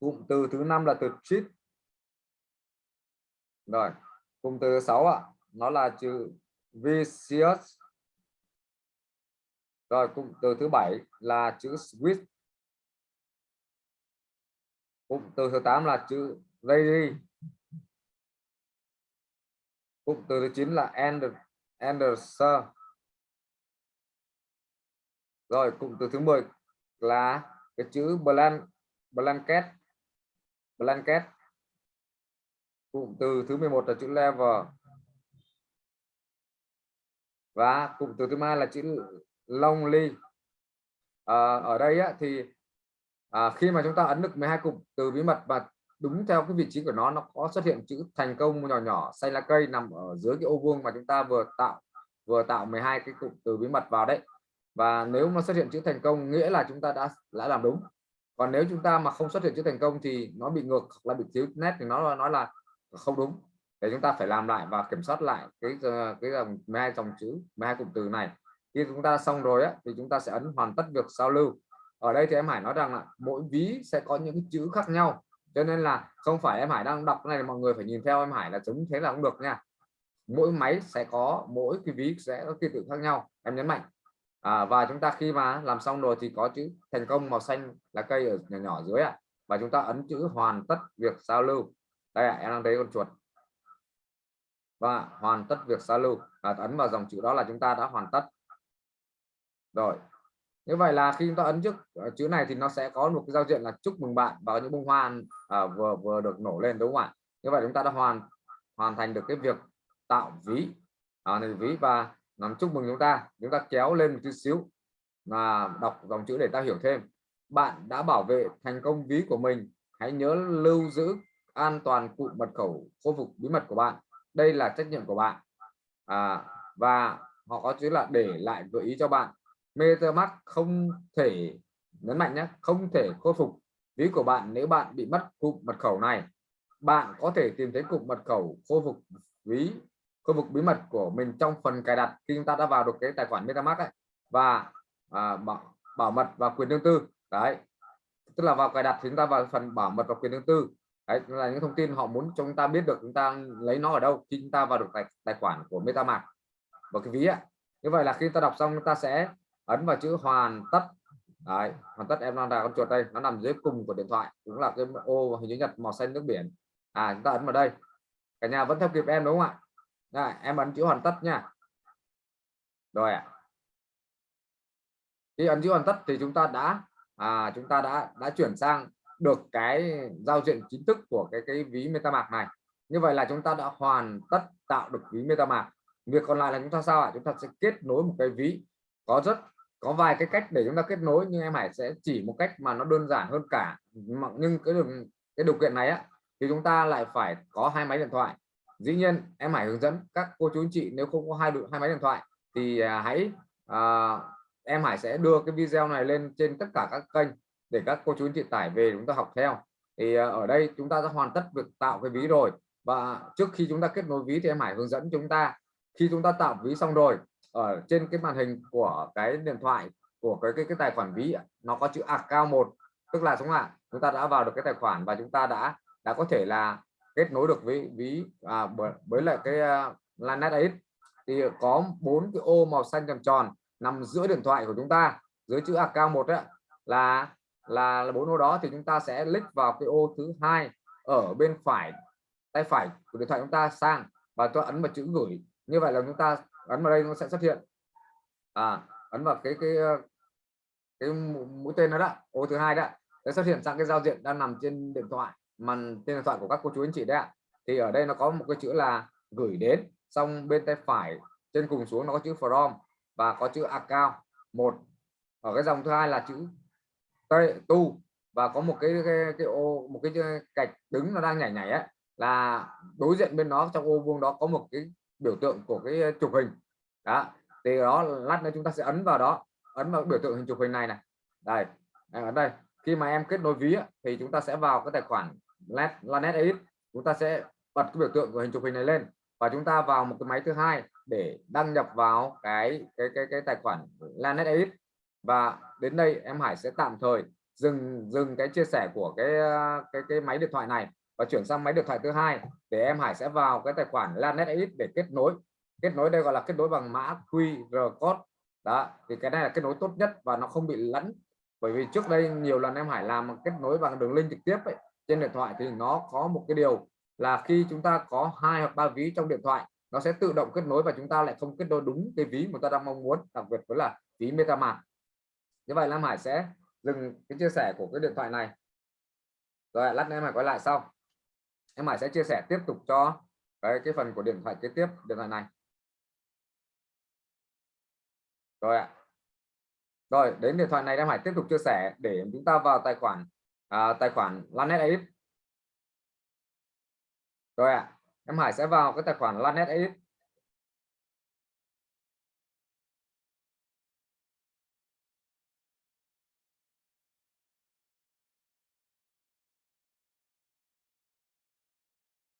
Cụm từ thứ năm là từ sheet rồi. Cụm từ thứ sáu ạ, nó là chữ vicious. Rồi, cụm từ thứ bảy là chữ switch cụm từ thứ 8 là chữ lady cụm từ thứ 9 là end Anderson rồi cụm từ thứ 10 là cái chữ blank blanket blanket. Cụm từ thứ 11 là chữ level. Và cụm từ thứ hai là chữ lonely. À, ở đây á, thì à, khi mà chúng ta ấn được 12 cụm từ bí mật và đúng theo cái vị trí của nó nó có xuất hiện chữ thành công nhỏ nhỏ xanh lá cây nằm ở dưới cái ô vuông mà chúng ta vừa tạo vừa tạo 12 cái cụm từ bí mật vào đấy và nếu nó xuất hiện chữ thành công nghĩa là chúng ta đã đã làm đúng. Còn nếu chúng ta mà không xuất hiện chữ thành công thì nó bị ngược hoặc là bị thiếu nét thì nó nói là không đúng. Để chúng ta phải làm lại và kiểm soát lại cái ờ, cái dòng 12 dòng chữ 12 cụm từ này. Khi chúng ta xong rồi á, thì chúng ta sẽ ấn hoàn tất việc giao lưu. Ở đây thì em Hải nói rằng là mỗi ví sẽ có những chữ khác nhau. Cho nên là không phải em Hải đang đọc cái này mọi người phải nhìn theo em Hải là chúng thế là không được nha. Mỗi máy sẽ có mỗi cái ví sẽ có ký tự khác nhau. Em nhấn mạnh à, và chúng ta khi mà làm xong rồi thì có chữ thành công màu xanh là cây ở nhỏ nhỏ dưới ạ. À. và chúng ta ấn chữ hoàn tất việc giao lưu. Đây à, em đang thấy con chuột. Vâng và hoàn tất việc giao lưu. Và ấn vào dòng chữ đó là chúng ta đã hoàn tất. Rồi. Như vậy là khi chúng ta ấn trước ờ, chữ này thì nó sẽ có một cái giao diện là chúc mừng bạn và những bông hoa à, vừa vừa được nổ lên đúng không ạ? Như vậy chúng ta đã hoàn hoàn thành được cái việc tạo ví. À, này ví và làm chúc mừng chúng ta. Chúng ta kéo lên một chút xíu và đọc dòng chữ để ta hiểu thêm. Bạn đã bảo vệ thành công ví của mình. Hãy nhớ lưu giữ an toàn cụm mật khẩu khôi phục bí mật của bạn. Đây là trách nhiệm của bạn. À, và họ có chữ là để lại gợi ý cho bạn. MetaMask không thể nhấn mạnh nhé không thể khôi phục ví của bạn nếu bạn bị mất cụm mật khẩu này. Bạn có thể tìm thấy cụm mật khẩu khôi phục ví khu vực bí mật của mình trong phần cài đặt khi chúng ta đã vào được cái tài khoản MetaMask ấy, và à, bảo, bảo mật và quyền riêng tư. Đấy. Tức là vào cài đặt thì chúng ta vào phần bảo mật và quyền riêng tư. Đấy là những thông tin họ muốn cho chúng ta biết được chúng ta lấy nó ở đâu khi chúng ta vào được tài, tài khoản của MetaMask. Và cái ví ạ như vậy là khi ta đọc xong chúng ta sẽ ấn vào chữ hoàn tất. Đấy hoàn tất em đang là con chuột đây nó nằm dưới cùng của điện thoại cũng là cái ô hình chữ nhật màu xanh nước biển. À chúng ta ấn vào đây. Cả nhà vẫn theo kịp em đúng không ạ? Rồi, em ấn chữ hoàn tất nha. Rồi ạ. Khi ấn chữ hoàn tất thì chúng ta đã à, chúng ta đã đã chuyển sang được cái giao diện chính thức của cái cái ví MetaMask này. Như vậy là chúng ta đã hoàn tất tạo được ví MetaMask. Việc còn lại là chúng ta sao ạ? Chúng ta sẽ kết nối một cái ví. Có rất có vài cái cách để chúng ta kết nối nhưng em Hải sẽ chỉ một cách mà nó đơn giản hơn cả. Nhưng cái điều cái điều kiện này á thì chúng ta lại phải có hai máy điện thoại dĩ nhiên em Hải hướng dẫn các cô chú anh chị nếu không có hai hai máy điện thoại thì à, hãy à, em Hải sẽ đưa cái video này lên trên tất cả các kênh để các cô chú anh chị tải về chúng ta học theo. Thì à, ở đây chúng ta đã hoàn tất việc tạo cái ví rồi và trước khi chúng ta kết nối ví thì em Hải hướng dẫn chúng ta khi chúng ta tạo ví xong rồi ở trên cái màn hình của cái điện thoại của cái cái, cái tài khoản ví nó có chữ account một. Tức là chúng ạ? Chúng ta đã vào được cái tài khoản và chúng ta đã đã có thể là kết nối được với ví à, với lại cái uh, Lanet ấy thì có bốn cái ô màu xanh tròn tròn nằm giữa điện thoại của chúng ta dưới chữ account một ấy, là là bốn ô đó thì chúng ta sẽ click vào cái ô thứ hai ở bên phải tay phải của điện thoại chúng ta sang và tôi ấn vào chữ gửi. Như vậy là chúng ta ấn vào đây nó sẽ xuất hiện. À ấn vào cái cái à, cái mũi tên đó đó ô thứ hai đó sẽ xuất hiện sang cái giao diện đang nằm trên điện thoại màn tên điện thoại của các cô chú anh chị đấy ạ. Thì ở đây nó có một cái chữ là gửi đến xong bên tay phải trên cùng xuống nó có chữ from và có chữ account. Một ở cái dòng thứ hai là chữ tu và có một cái cái, cái ô một cái cạch đứng nó đang nhảy nhảy ấy là đối diện bên nó trong ô vuông đó có một cái biểu tượng của cái chụp hình. Đó thì đó lát nữa chúng ta sẽ ấn vào đó ấn vào biểu tượng hình chụp hình này này. Đây ở đây. Khi mà em kết nối ví thì chúng ta sẽ vào cái tài khoản Lanet AX chúng ta sẽ bật cái biểu tượng của hình chụp hình này lên. Và chúng ta vào một cái máy thứ hai để đăng nhập vào cái cái cái cái tài khoản Lanet AX và đến đây em Hải sẽ tạm thời dừng dừng cái chia sẻ của cái cái cái máy điện thoại này và chuyển sang máy điện thoại thứ hai để em Hải sẽ vào cái tài khoản Lanet AX để kết nối. Kết nối đây gọi là kết nối bằng mã QR code. Đó thì cái này là kết nối tốt nhất và nó không bị lẫn. Bởi vì trước đây nhiều lần em Hải làm kết nối bằng đường link trực tiếp ấy, trên điện thoại thì nó có một cái điều là khi chúng ta có hai hoặc ba ví trong điện thoại, nó sẽ tự động kết nối và chúng ta lại không kết nối đúng cái ví mà ta đang mong muốn, đặc biệt với là ví MetaMask. Như vậy Lam Hải sẽ dừng cái chia sẻ của cái điện thoại này. Rồi, lát nữa em Hải quay lại sau. Em Hải sẽ chia sẻ tiếp tục cho cái cái phần của điện thoại kế tiếp, điện thoại này. Rồi ạ. Rồi, đến điện thoại này em Hải tiếp tục chia sẻ để chúng ta vào tài khoản à, tài khoản Lanet Aip. Rồi ạ à, em Hải sẽ vào cái tài khoản Lanet Aip.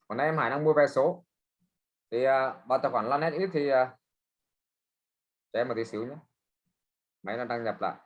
Còn em Hải đang mua vé số. Thì à, vào tài khoản Lanet Aip thì ờ, à, để em một tí xíu nhé. Máy nó đăng nhập lại.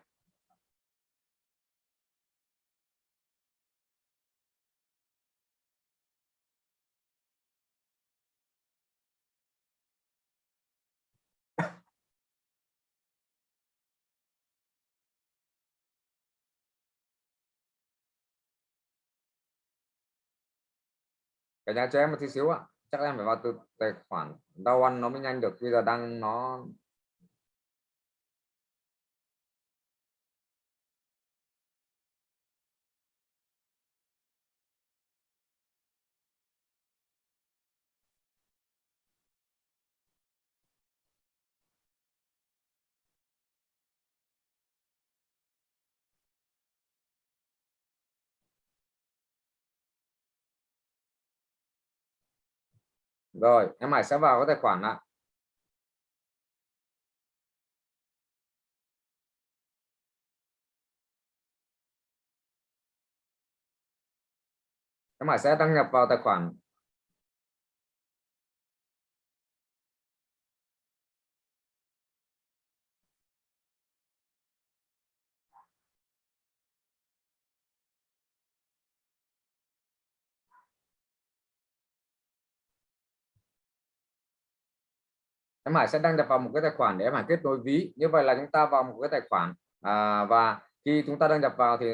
Cả nhà cho em một tí xíu ạ. Chắc em phải vào từ tài khoản đau ăn nó mới nhanh được. Bây giờ đang nó rồi, em Hải sẽ vào cái tài khoản ạ. Em Hải sẽ đăng nhập vào tài khoản em Hải sẽ đăng nhập vào một cái tài khoản để em Hải kết nối ví. Như vậy là chúng ta vào một cái tài khoản à, và khi chúng ta đăng nhập vào thì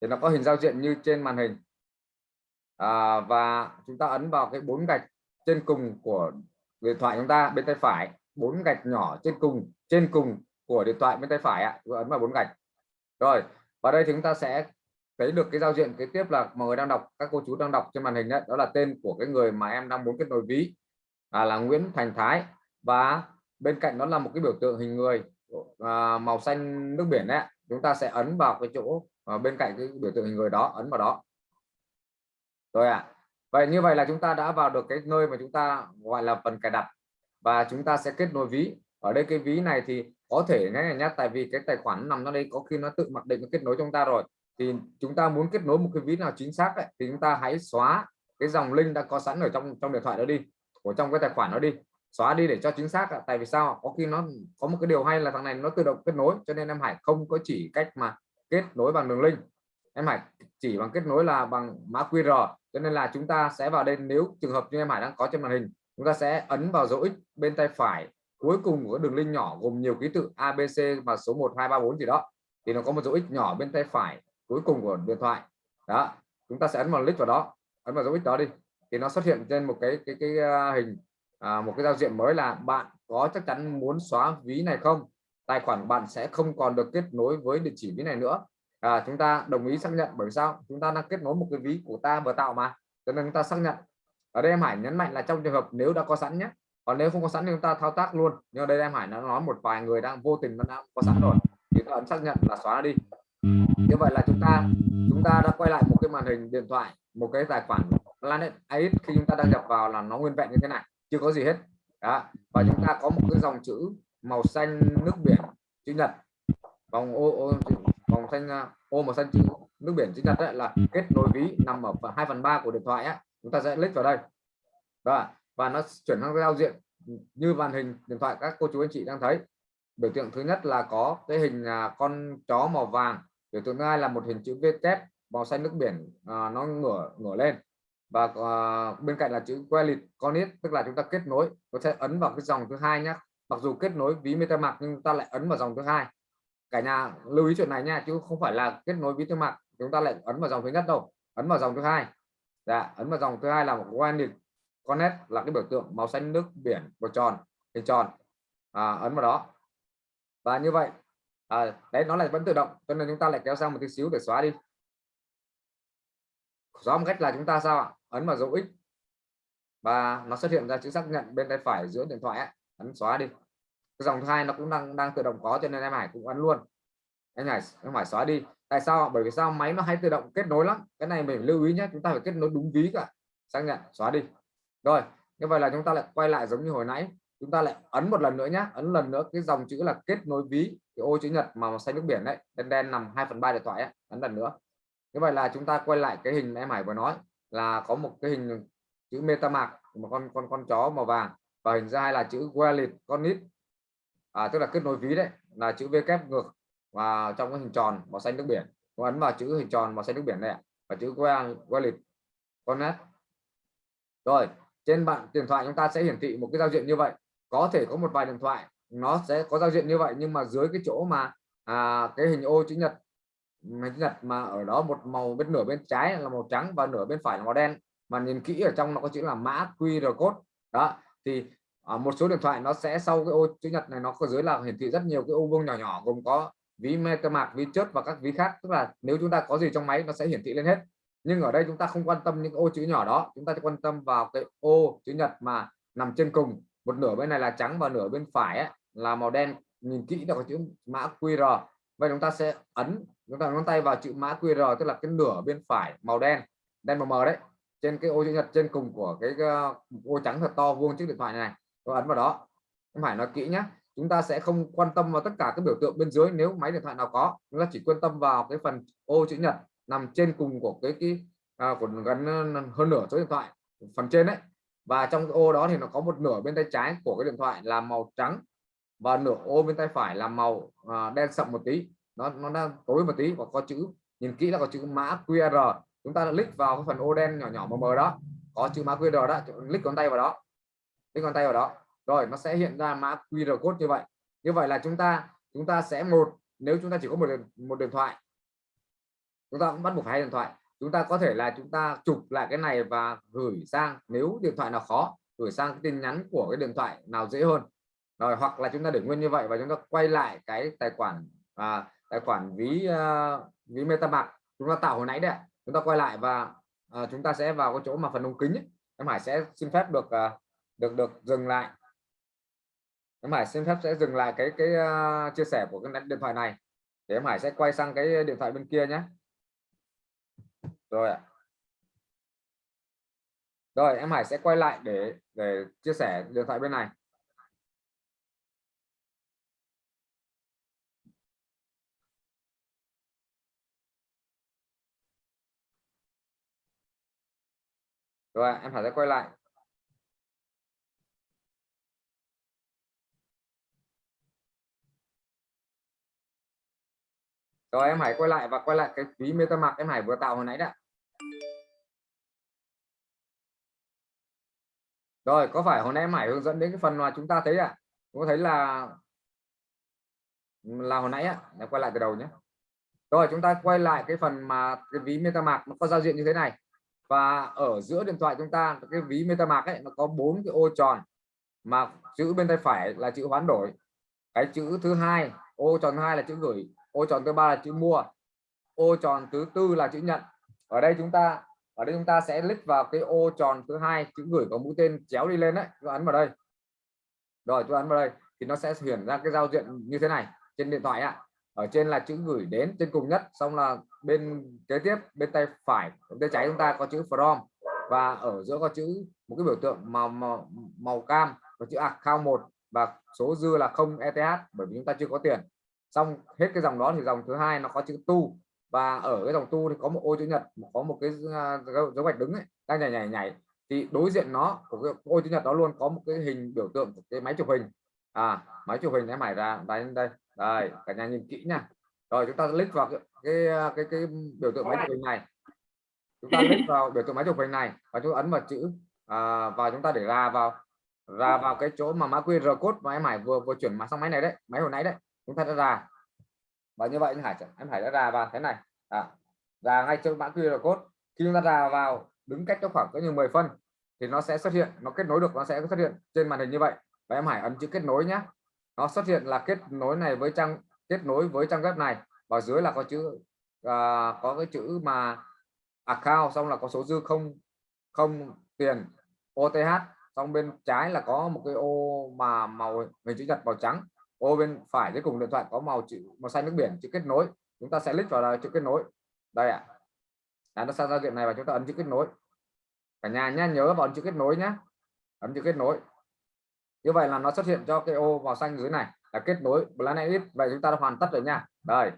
thì nó có hình giao diện như trên màn hình. À, và chúng ta ấn vào cái bốn gạch trên cùng của điện thoại chúng ta bên tay phải. Bốn gạch nhỏ trên cùng trên cùng của điện thoại bên tay phải ạ. Ấn vào bốn gạch. Rồi và đây chúng ta sẽ thấy được cái giao diện kế tiếp là mọi người đang đọc các cô chú đang đọc trên màn hình đấy. Đó là tên của cái người mà em đang muốn kết nối ví à, là Nguyễn Thành Thái. Và bên cạnh đó là một cái biểu tượng hình người à, màu xanh nước biển đấy chúng ta sẽ ấn vào cái chỗ à, bên cạnh cái biểu tượng hình người đó ấn vào đó. Rồi ạ. À. vậy như vậy là chúng ta đã vào được cái nơi mà chúng ta gọi là phần cài đặt. Và chúng ta sẽ kết nối ví. Ở đây cái ví này thì có thể nghe nhá tại vì cái tài khoản nằm nó đây có khi nó tự mặc định nó kết nối chúng ta rồi. Thì chúng ta muốn kết nối một cái ví nào chính xác ấy, thì chúng ta hãy xóa cái dòng link đã có sẵn ở trong trong điện thoại đó đi của trong cái tài khoản nó đi, xóa đi để cho chính xác tại vì sao có khi nó có một cái điều hay là thằng này nó tự động kết nối, cho nên em Hải không có chỉ cách mà kết nối bằng đường link. Em Hải chỉ bằng kết nối là bằng mã QR cho nên là chúng ta sẽ vào đây, nếu trường hợp như em Hải đang có trên màn hình, chúng ta sẽ ấn vào dấu X bên tay phải cuối cùng của đường link nhỏ gồm nhiều ký tự ABC và số 1 2 3 4 gì đó. Thì nó có một dấu X nhỏ bên tay phải cuối cùng của điện thoại. Đó, chúng ta sẽ ấn vào link vào đó, ấn vào dấu X đó đi thì nó xuất hiện trên một cái cái cái, ờ, hình à, một cái giao diện mới là bạn có chắc chắn muốn xóa ví này không? Tài khoản bạn sẽ không còn được kết nối với địa chỉ ví này nữa. À, chúng ta đồng ý xác nhận bởi sao? Chúng ta đang kết nối một cái ví của ta vừa tạo mà cho nên chúng ta xác nhận. Ở đây em Hải nhấn mạnh là trong trường hợp nếu đã có sẵn nhé còn nếu không có sẵn thì chúng ta thao tác luôn. Nhưng ở đây em Hải nó nói một vài người đang vô tình nó đã có sẵn rồi thì ta ấn xác nhận là xóa đi. Như vậy là chúng ta chúng ta đã quay lại một cái màn hình điện thoại một cái tài khoản Planet ấy khi chúng ta đăng nhập vào là nó nguyên vẹn như thế này chưa có gì hết. Đó. Và chúng ta có một cái dòng chữ màu xanh nước biển chữ nhật. Vòng ô, ô vòng xanh à, ô màu xanh chữ nước biển chữ nhật đấy là kết nối ví nằm ở 2 phần ba của điện thoại á. Chúng ta sẽ click vào đây. Đó. Và nó chuyển sang giao diện như màn hình điện thoại các cô chú anh chị đang thấy. Biểu tượng thứ nhất là có cái hình à, con chó màu vàng. Biểu tượng thứ hai là một hình chữ V kép màu xanh nước biển à, nó ngửa ngửa lên và uh, bên cạnh là chữ wallet connect tức là chúng ta kết nối có thể ấn vào cái dòng thứ hai nhé mặc dù kết nối ví MetaMask nhưng ta lại ấn vào dòng thứ hai. Cả nhà lưu ý chuyện này nha chứ không phải là kết nối ví MetaMask chúng ta lại ấn vào dòng thứ nhất đâu ấn vào dòng thứ hai. Dạ ấn vào dòng thứ hai là một wallet connect là cái biểu tượng màu xanh nước biển một tròn hình tròn. À, ấn vào đó. Và như vậy à, đấy nó lại vẫn tự động cho nên chúng ta lại kéo sang một tí xíu để xóa đi rõ một cách là chúng ta sao ạ? Ấn vào dấu x. Và nó xuất hiện ra chữ xác nhận bên tay phải giữa điện thoại ấy. ấn xóa đi. Cái dòng thứ hai nó cũng đang đang tự động có cho nên em Hải cũng ấn luôn. Anh Hải, em phải xóa đi. Tại sao bởi vì sao? Máy nó hay tự động kết nối lắm. Cái này mình lưu ý nhé, chúng ta phải kết nối đúng ví cả. Xác nhận, xóa đi. Rồi, như vậy là chúng ta lại quay lại giống như hồi nãy. Chúng ta lại ấn một lần nữa nhé. Ấn lần nữa, cái dòng chữ là kết nối ví, cái ô chữ nhật màu xanh nước biển đấy. Đen đen nằm 2 phần ba điện thoại ấy. ấn lần nữa như vậy là chúng ta quay lại cái hình em Hải vừa nói là có một cái hình chữ MetaMask một con con con chó màu vàng và hình ra hai là chữ wallet con nít. À, tức là kết nối ví đấy là chữ V kép ngược và trong cái hình tròn màu xanh nước biển Tôi ấn vào chữ hình tròn màu xanh nước biển này và chữ wallet con nét. Rồi trên bạn điện thoại chúng ta sẽ hiển thị một cái giao diện như vậy. Có thể có một vài điện thoại nó sẽ có giao diện như vậy nhưng mà dưới cái chỗ mà à, cái hình ô chữ nhật máy chữ nhật mà ở đó một màu bên nửa bên trái là màu trắng và nửa bên phải là màu đen. Mà nhìn kỹ ở trong nó có chữ là mã QR code. Đó thì ở một số điện thoại nó sẽ sau cái ô chữ nhật này nó có dưới là hiển thị rất nhiều cái ô vuông nhỏ nhỏ gồm có ví mạc ví chớp và các ví khác. Tức là nếu chúng ta có gì trong máy nó sẽ hiển thị lên hết. Nhưng ở đây chúng ta không quan tâm những ô chữ nhỏ đó. Chúng ta quan tâm vào cái ô chữ nhật mà nằm trên cùng. Một nửa bên này là trắng và nửa bên phải ấy, là màu đen. Nhìn kỹ là có chữ mã QR. Vậy chúng ta sẽ ấn chúng ta ngón tay vào chữ mã QR tức là cái nửa bên phải màu đen đen màu mờ đấy trên cái ô chữ nhật trên cùng của cái ờ, ô trắng thật to vuông chiếc điện thoại này tôi ấn vào đó. Không phải nói kỹ nhé chúng ta sẽ không quan tâm vào tất cả các biểu tượng bên dưới nếu máy điện thoại nào có. Chúng ta chỉ quan tâm vào cái phần ô chữ nhật nằm trên cùng của cái cái à, của gần ờ, hơn nửa số điện thoại phần trên đấy. Và trong cái ô đó thì nó có một nửa bên tay trái của cái điện thoại là màu trắng và nửa ô bên tay phải là màu à, đen sậm một tí nó nó đang tối một tí và có chữ, nhìn kỹ là có chữ mã QR. Chúng ta click vào cái phần ô đen nhỏ nhỏ mờ mờ đó. Có chữ mã QR đó click con tay vào đó. Click con tay vào đó. Rồi, nó sẽ hiện ra mã QR code như vậy. Như vậy là chúng ta chúng ta sẽ một, nếu chúng ta chỉ có một một điện thoại, chúng ta cũng bắt buộc hai điện thoại. Chúng ta có thể là chúng ta chụp lại cái này và gửi sang, nếu điện thoại nào khó, gửi sang cái tin nhắn của cái điện thoại nào dễ hơn. Rồi, hoặc là chúng ta để nguyên như vậy và chúng ta quay lại cái tài khoản à, tài khoản ví uh, ví MetaMask chúng ta tạo hồi nãy đấy chúng ta quay lại và uh, chúng ta sẽ vào cái chỗ mà phần ống kính ấy. em Hải sẽ xin phép được uh, được được dừng lại. Em Hải xin phép sẽ dừng lại cái cái uh, chia sẻ của cái điện thoại này. Để em Hải sẽ quay sang cái điện thoại bên kia nhé. Rồi ạ. Rồi em Hải sẽ quay lại để để chia sẻ điện thoại bên này. Rồi em phải quay lại rồi, em hãy quay lại và quay lại cái ví MetaMask em Hải vừa tạo hồi nãy đã rồi, có phải hồi nãy em Hải hướng dẫn đến cái phần mà chúng ta thấy ạ à? có thấy là là hồi nãy ạ à? quay lại từ đầu nhé rồi, chúng ta quay lại cái phần mà cái ví MetaMask nó có giao diện như thế này và ở giữa điện thoại chúng ta, cái ví MetaMask ấy, nó có bốn cái ô tròn mà chữ bên tay phải là chữ hoán đổi. Cái chữ thứ hai, ô tròn hai là chữ gửi, ô tròn thứ ba là chữ mua, ô tròn thứ tư là chữ nhận. Ở đây chúng ta, ở đây chúng ta sẽ click vào cái ô tròn thứ hai, chữ gửi có mũi tên chéo đi lên đấy. Tôi ấn vào đây. Rồi tôi ấn vào đây thì nó sẽ hiển ra cái giao diện như thế này, trên điện thoại ạ. Ở trên là chữ gửi đến trên cùng nhất, xong là bên kế tiếp bên tay phải tay trái chúng ta có chữ from. Và ở giữa có chữ một cái biểu tượng màu màu, màu cam có chữ account một và số dư là không ETH bởi vì chúng ta chưa có tiền. Xong hết cái dòng đó thì dòng thứ hai nó có chữ tu. Và ở cái dòng tu thì có một ô chữ nhật có một cái à, dấu gạch đứng ấy, đang nhảy nhảy nhảy. Thì đối diện nó của cái ô chữ nhật đó luôn có một cái hình biểu tượng của cái máy chụp hình. À máy chụp hình em mải ra đây đây đây cả nhà nhìn kỹ nha rồi chúng ta click vào cái cái cái, cái biểu tượng máy chụp hình này. Chúng ta click vào biểu tượng máy chụp hình này và chúng ta ấn vào chữ à, và chúng ta để ra vào ra vào cái chỗ mà mã QR code mà em Hải vừa vừa chuyển mà sang máy này đấy máy hồi nãy đấy. Chúng ta đã ra. Và như vậy Hải em Hải đã ra vào thế này. À, ra ngay chỗ mã QR code. Khi chúng ta ra vào đứng cách nó khoảng có như 10 phân thì nó sẽ xuất hiện nó kết nối được nó sẽ xuất hiện trên màn hình như vậy. Và em Hải ấn chữ kết nối nhé nó xuất hiện là kết nối này với trang kết nối với trang web này. Và dưới là có chữ uh, có cái chữ mà account xong là có số dư không không tiền OTH xong bên trái là có một cái ô mà màu hình chữ nhật màu trắng. Ô bên phải dưới cùng điện thoại có màu chữ màu xanh nước biển chữ kết nối. Chúng ta sẽ click vào là chữ kết nối. Đây ạ. À. nó sang giao diện này và chúng ta ấn chữ kết nối. Cả nhà nhá nhớ vào chữ kết nối nhé ấn chữ kết nối. Như vậy là nó xuất hiện cho cái ô màu xanh dưới này là kết nối Planet vậy chúng ta đã hoàn tất rồi nha. Đây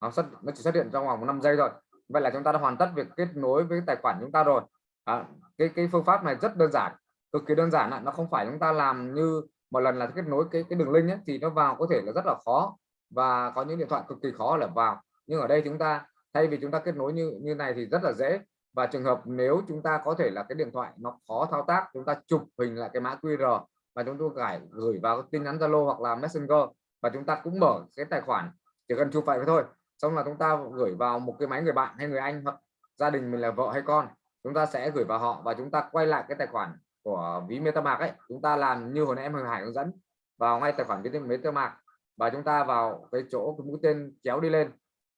nó xuất nó chỉ xuất hiện trong vòng 5 giây rồi vậy là chúng ta đã hoàn tất việc kết nối với tài khoản chúng ta rồi. À, cái cái phương pháp này rất đơn giản cực kỳ đơn giản ạ. Nó không phải chúng ta làm như một lần là kết nối cái cái đường link ấy, thì nó vào có thể là rất là khó. Và có những điện thoại cực kỳ khó là vào. Nhưng ở đây chúng ta thay vì chúng ta kết nối như như này thì rất là dễ. Và trường hợp nếu chúng ta có thể là cái điện thoại nó khó thao tác chúng ta chụp hình lại cái mã QR và chúng tôi gửi gửi vào tin nhắn Zalo hoặc là Messenger và chúng ta cũng mở cái tài khoản chỉ cần chụp vậy thôi. Xong là chúng ta gửi vào một cái máy người bạn hay người anh hoặc gia đình mình là vợ hay con chúng ta sẽ gửi vào họ và chúng ta quay lại cái tài khoản của ví MetaMask ấy. Chúng ta làm như hồi nãy em Hồng Hải hướng dẫn vào ngay tài khoản cái MetaMask và chúng ta vào cái chỗ cái mũi tên kéo đi lên.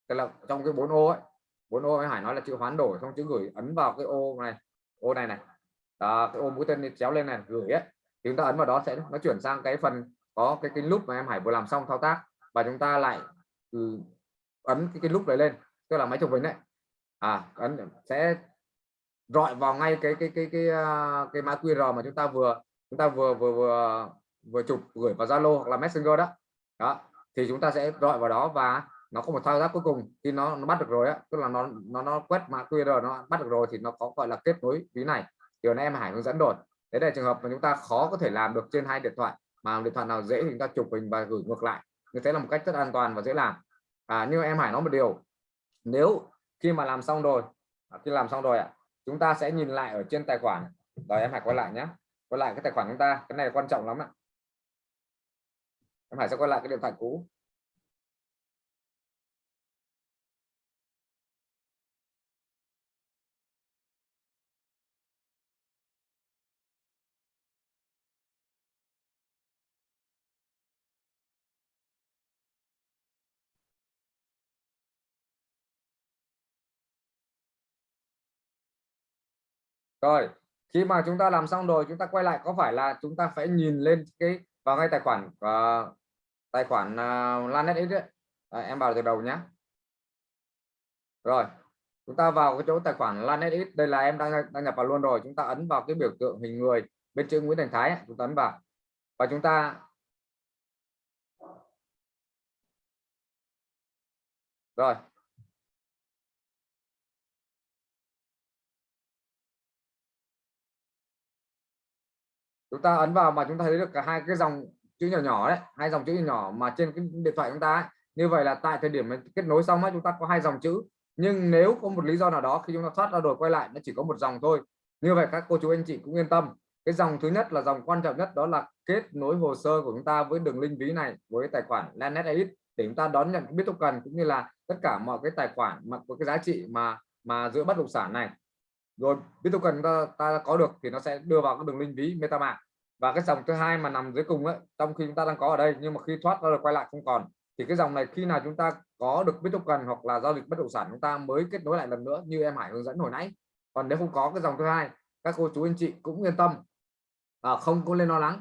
Tức là trong cái bốn ô ấy bốn ô em Hải nói là chữ hoán đổi không chữ gửi ấn vào cái ô này ô này này. Đó, cái ô mũi tên chéo lên này gửi ấy thì chúng ta ấn vào đó sẽ nó chuyển sang cái phần có cái cái nút mà em Hải vừa làm xong thao tác. Và chúng ta lại ừ, ấn cái, cái nút đấy lên tức là máy chụp hình đấy. À ấn sẽ rọi vào ngay cái cái cái cái cái, cái mã QR mà chúng ta vừa chúng ta vừa vừa vừa vừa chụp gửi vào Zalo hoặc là Messenger đó. Đó thì chúng ta sẽ rọi vào đó và nó có một thao tác cuối cùng. Khi nó, nó bắt được rồi á tức là nó nó nó quét mã QR nó bắt được rồi thì nó có gọi là kết nối ví này. Điều này em Hải hướng dẫn rồi đấy là trường hợp mà chúng ta khó có thể làm được trên hai điện thoại mà điện thoại nào dễ thì chúng ta chụp hình và gửi ngược lại. Như thế là một cách rất an toàn và dễ làm. À, nhưng em Hải nói một điều nếu khi mà làm xong rồi à, khi làm xong rồi ạ chúng ta sẽ nhìn lại ở trên tài khoản. Rồi em Hải quay lại nhé. Quay lại cái tài khoản chúng ta cái này quan trọng lắm ạ. Em Hải sẽ quay lại cái điện thoại cũ. Rồi khi mà chúng ta làm xong rồi chúng ta quay lại có phải là chúng ta phải nhìn lên cái vào ngay tài khoản uh, tài khoản uh, Lanet X đấy? À, em vào từ đầu nhé rồi chúng ta vào cái chỗ tài khoản Lanet X đây là em đang đăng nhập vào luôn rồi. Chúng ta ấn vào cái biểu tượng hình người bên chữ Nguyễn Thành Thái ấy, chúng ta ấn vào. Và chúng ta rồi. Chúng ta ấn vào mà chúng ta thấy được cả hai cái dòng chữ nhỏ nhỏ đấy hai dòng chữ nhỏ mà trên cái điện thoại chúng ta ấy. như vậy là tại thời điểm kết nối xong ấy, chúng ta có hai dòng chữ. Nhưng nếu có một lý do nào đó khi chúng ta thoát ra rồi quay lại nó chỉ có một dòng thôi. Như vậy các cô chú anh chị cũng yên tâm. Cái dòng thứ nhất là dòng quan trọng nhất đó là kết nối hồ sơ của chúng ta với đường link ví này với tài khoản Lanet Edit để chúng ta đón nhận biết token cũng như là tất cả mọi cái tài khoản mà có cái giá trị mà mà giữa bất động sản này rồi Bittoken ta, ta có được thì nó sẽ đưa vào cái đường link ví MetaMask. Và cái dòng thứ hai mà nằm dưới cùng ấy trong khi chúng ta đang có ở đây nhưng mà khi thoát ra rồi quay lại không còn. Thì cái dòng này khi nào chúng ta có được Bittoken hoặc là giao dịch bất động sản chúng ta mới kết nối lại lần nữa như em Hải hướng dẫn hồi nãy. Còn nếu không có cái dòng thứ hai các cô chú anh chị cũng yên tâm. À, không có lên lo lắng.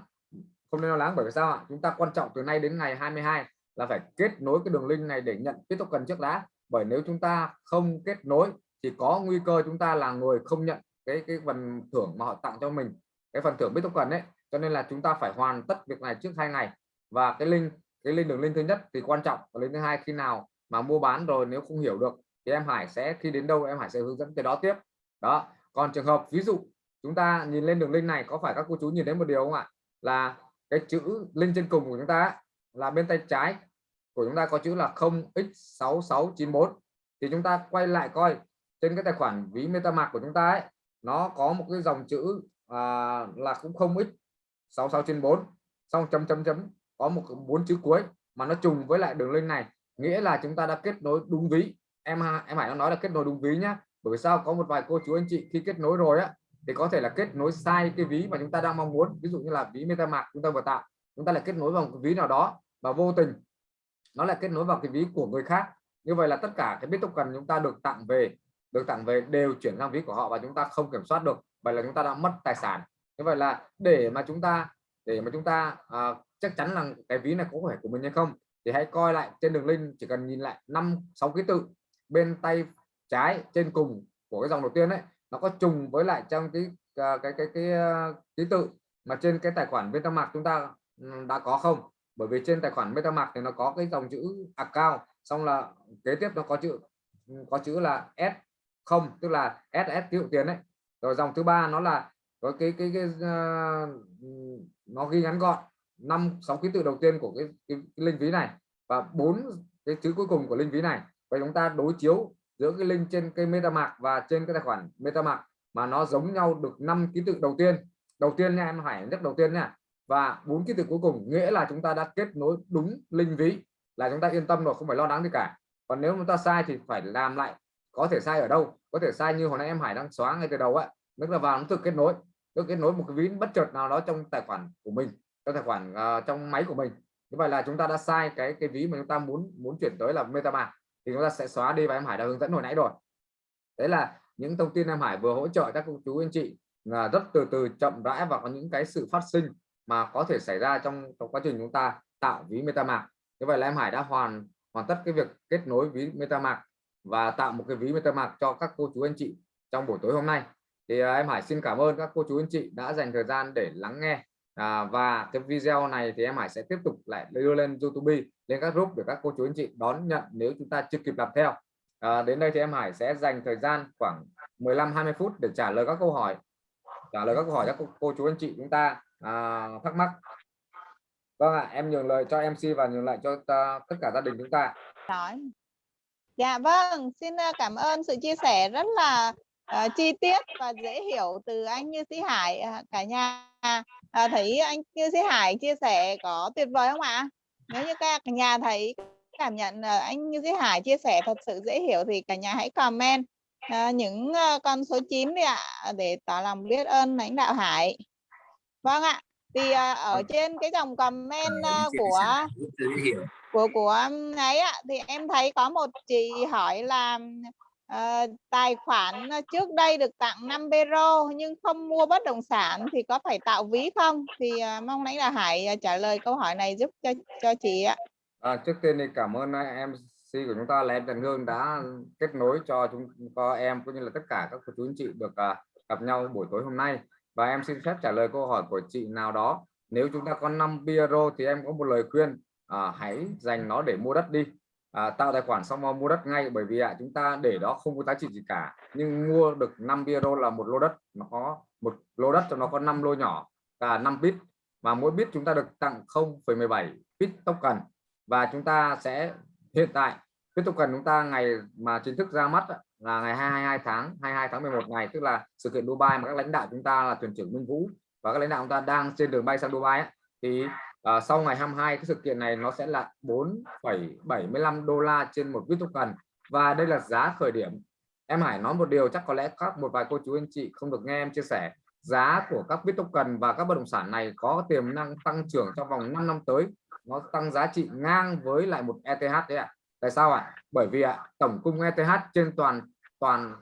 Không nên lo lắng bởi vì sao ạ? Chúng ta quan trọng từ nay đến ngày 22 là phải kết nối cái đường link này để nhận cái token trước đã. Bởi nếu chúng ta không kết nối thì có nguy cơ chúng ta là người không nhận cái cái phần thưởng mà họ tặng cho mình, cái phần thưởng biết token đấy cho nên là chúng ta phải hoàn tất việc này trước hai ngày. Và cái link cái link đường link thứ nhất thì quan trọng, và link thứ hai khi nào mà mua bán rồi nếu không hiểu được thì em Hải sẽ, khi đến đâu em Hải sẽ hướng dẫn cái đó tiếp. Đó, còn trường hợp ví dụ chúng ta nhìn lên đường link này, có phải các cô chú nhìn thấy một điều không ạ? Là cái chữ link trên cùng của chúng ta là bên tay trái của chúng ta có chữ là 0x6694 thì chúng ta quay lại coi trên cái tài khoản ví MetaMask của chúng ta ấy nó có một cái dòng chữ à, là cũng không ít 66 trên 4 xong chấm chấm chấm có một bốn chữ cuối mà nó trùng với lại đường link này. Nghĩa là chúng ta đã kết nối đúng ví. Em em Hải nó nói là kết nối đúng ví nhá. Bởi sao? Có một vài cô chú anh chị khi kết nối rồi á thì có thể là kết nối sai cái ví mà chúng ta đang mong muốn. Ví dụ như là ví MetaMask chúng ta vừa tạo chúng ta lại kết nối vào một ví nào đó và vô tình nó lại kết nối vào cái ví của người khác. Như vậy là tất cả cái bit token chúng ta được tặng về được tặng về đều chuyển sang ví của họ và chúng ta không kiểm soát được. Vậy là chúng ta đã mất tài sản. Như vậy là để mà chúng ta để mà chúng ta à, chắc chắn là cái ví này có phải của mình hay không thì hãy coi lại trên đường link chỉ cần nhìn lại năm sáu ký tự bên tay trái trên cùng của cái dòng đầu tiên đấy nó có trùng với lại trong cái à, cái cái cái, cái ký tự mà trên cái tài khoản MetaMask chúng ta đã có không? Bởi vì trên tài khoản MetaMask thì nó có cái dòng chữ account xong là kế tiếp nó có chữ có chữ là S không tức là SS tiêu tiền đấy. Rồi dòng thứ ba nó là có cái cái cái, uh, nó ghi ngắn gọn năm sáu ký tự đầu tiên của cái, cái, cái linh ví này và bốn cái chữ cuối cùng của linh ví này. Và chúng ta đối chiếu giữa cái link trên cái MetaMask và trên cái tài khoản MetaMask mà nó giống nhau được năm ký tự đầu tiên. Đầu tiên nha em phải nhất đầu tiên nha. Và bốn ký tự cuối cùng nghĩa là chúng ta đã kết nối đúng linh ví là chúng ta yên tâm rồi không phải lo lắng gì cả. Còn nếu chúng ta sai thì phải làm lại có thể sai ở đâu? Có thể sai như hồi nãy em Hải đang xóa ngay từ đầu ạ tức là vào nó tự kết nối. Tự kết nối một cái ví bất chợt nào đó trong tài khoản của mình trong tài khoản uh, trong máy của mình. Như vậy là chúng ta đã sai cái cái ví mà chúng ta muốn muốn chuyển tới là MetaMask. Thì chúng ta sẽ xóa đi và em Hải đã hướng dẫn hồi nãy rồi. Đấy là những thông tin em Hải vừa hỗ trợ các cô chú anh chị là rất từ từ chậm rãi và có những cái sự phát sinh mà có thể xảy ra trong, trong quá trình chúng ta tạo ví MetaMask. Như vậy là em Hải đã hoàn hoàn tất cái việc kết nối ví MetaMask và tạo một cái ví MetaMask cho các cô chú anh chị trong buổi tối hôm nay. Thì à, em Hải xin cảm ơn các cô chú anh chị đã dành thời gian để lắng nghe. À, và cái video này thì em Hải sẽ tiếp tục lại đưa lên YouTube lên các group để các cô chú anh chị đón nhận nếu chúng ta chưa kịp làm theo. À, đến đây thì em Hải sẽ dành thời gian khoảng 15-20 phút để trả lời các câu hỏi trả lời các câu hỏi các cô, cô chú anh chị chúng ta à, thắc mắc. Vâng ạ em nhường lời cho MC và nhường lại cho ta, tất cả gia đình chúng ta. Đói dạ vâng xin à, cảm ơn sự chia sẻ rất là uh, chi tiết và dễ hiểu từ anh Như Sĩ Hải. Uh, cả nhà uh, thấy anh Như Sĩ Hải chia sẻ có tuyệt vời không ạ? Nếu như các nhà thấy cảm nhận uh, anh Như Sĩ Hải chia sẻ thật sự dễ hiểu thì cả nhà hãy comment uh, những uh, con số 9 đi ạ để tỏ lòng biết ơn lãnh đạo Hải. Vâng ạ thì uh, ở vâng. trên cái dòng comment uh, của của của ấy ạ thì em thấy có một chị hỏi là uh, tài khoản trước đây được tặng 5 euro nhưng không mua bất động sản thì có phải tạo ví không? Thì uh, mong lấy là Hải ờ, trả lời câu hỏi này giúp cho cho chị ạ. À, trước tiên thì cảm ơn em của chúng ta là em Trần Hương đã kết nối cho chúng có em cũng như là tất cả các cô chú anh chị được uh, gặp nhau buổi tối hôm nay. Và em xin phép trả lời câu hỏi của chị nào đó. Nếu chúng ta có 5 euro thì em có một lời khuyên à, hãy dành nó để mua đất đi. À, tạo tài khoản xong mua đất ngay bởi vì à, chúng ta để đó không có giá trị gì cả. Nhưng mua được 5 euro là một lô đất nó có một lô đất cho nó có 5 lô nhỏ và 5 bit. Và mỗi bit chúng ta được tặng 0,17 bit token. Và chúng ta sẽ hiện tại bit token chúng ta ngày mà chính thức ra mắt là ngày 22 tháng 22 tháng 11 này. Tức là sự kiện Dubai mà các lãnh đạo chúng ta là thuyền trưởng Minh Vũ và các lãnh đạo chúng ta đang trên đường bay sang Dubai ấy, thì à, sau ngày 22 cái sự kiện này nó sẽ là 4,75 đô la trên một bit token. Và đây là giá khởi điểm. Em Hải nói một điều chắc có lẽ các một vài cô chú anh chị không được nghe em chia sẻ. Giá của các bit token và các bất động sản này có tiềm năng tăng trưởng trong vòng 5 năm tới. Nó tăng giá trị ngang với lại một ETH đấy ạ. Tại sao ạ? Bởi vì ạ tổng cung ETH trên toàn toàn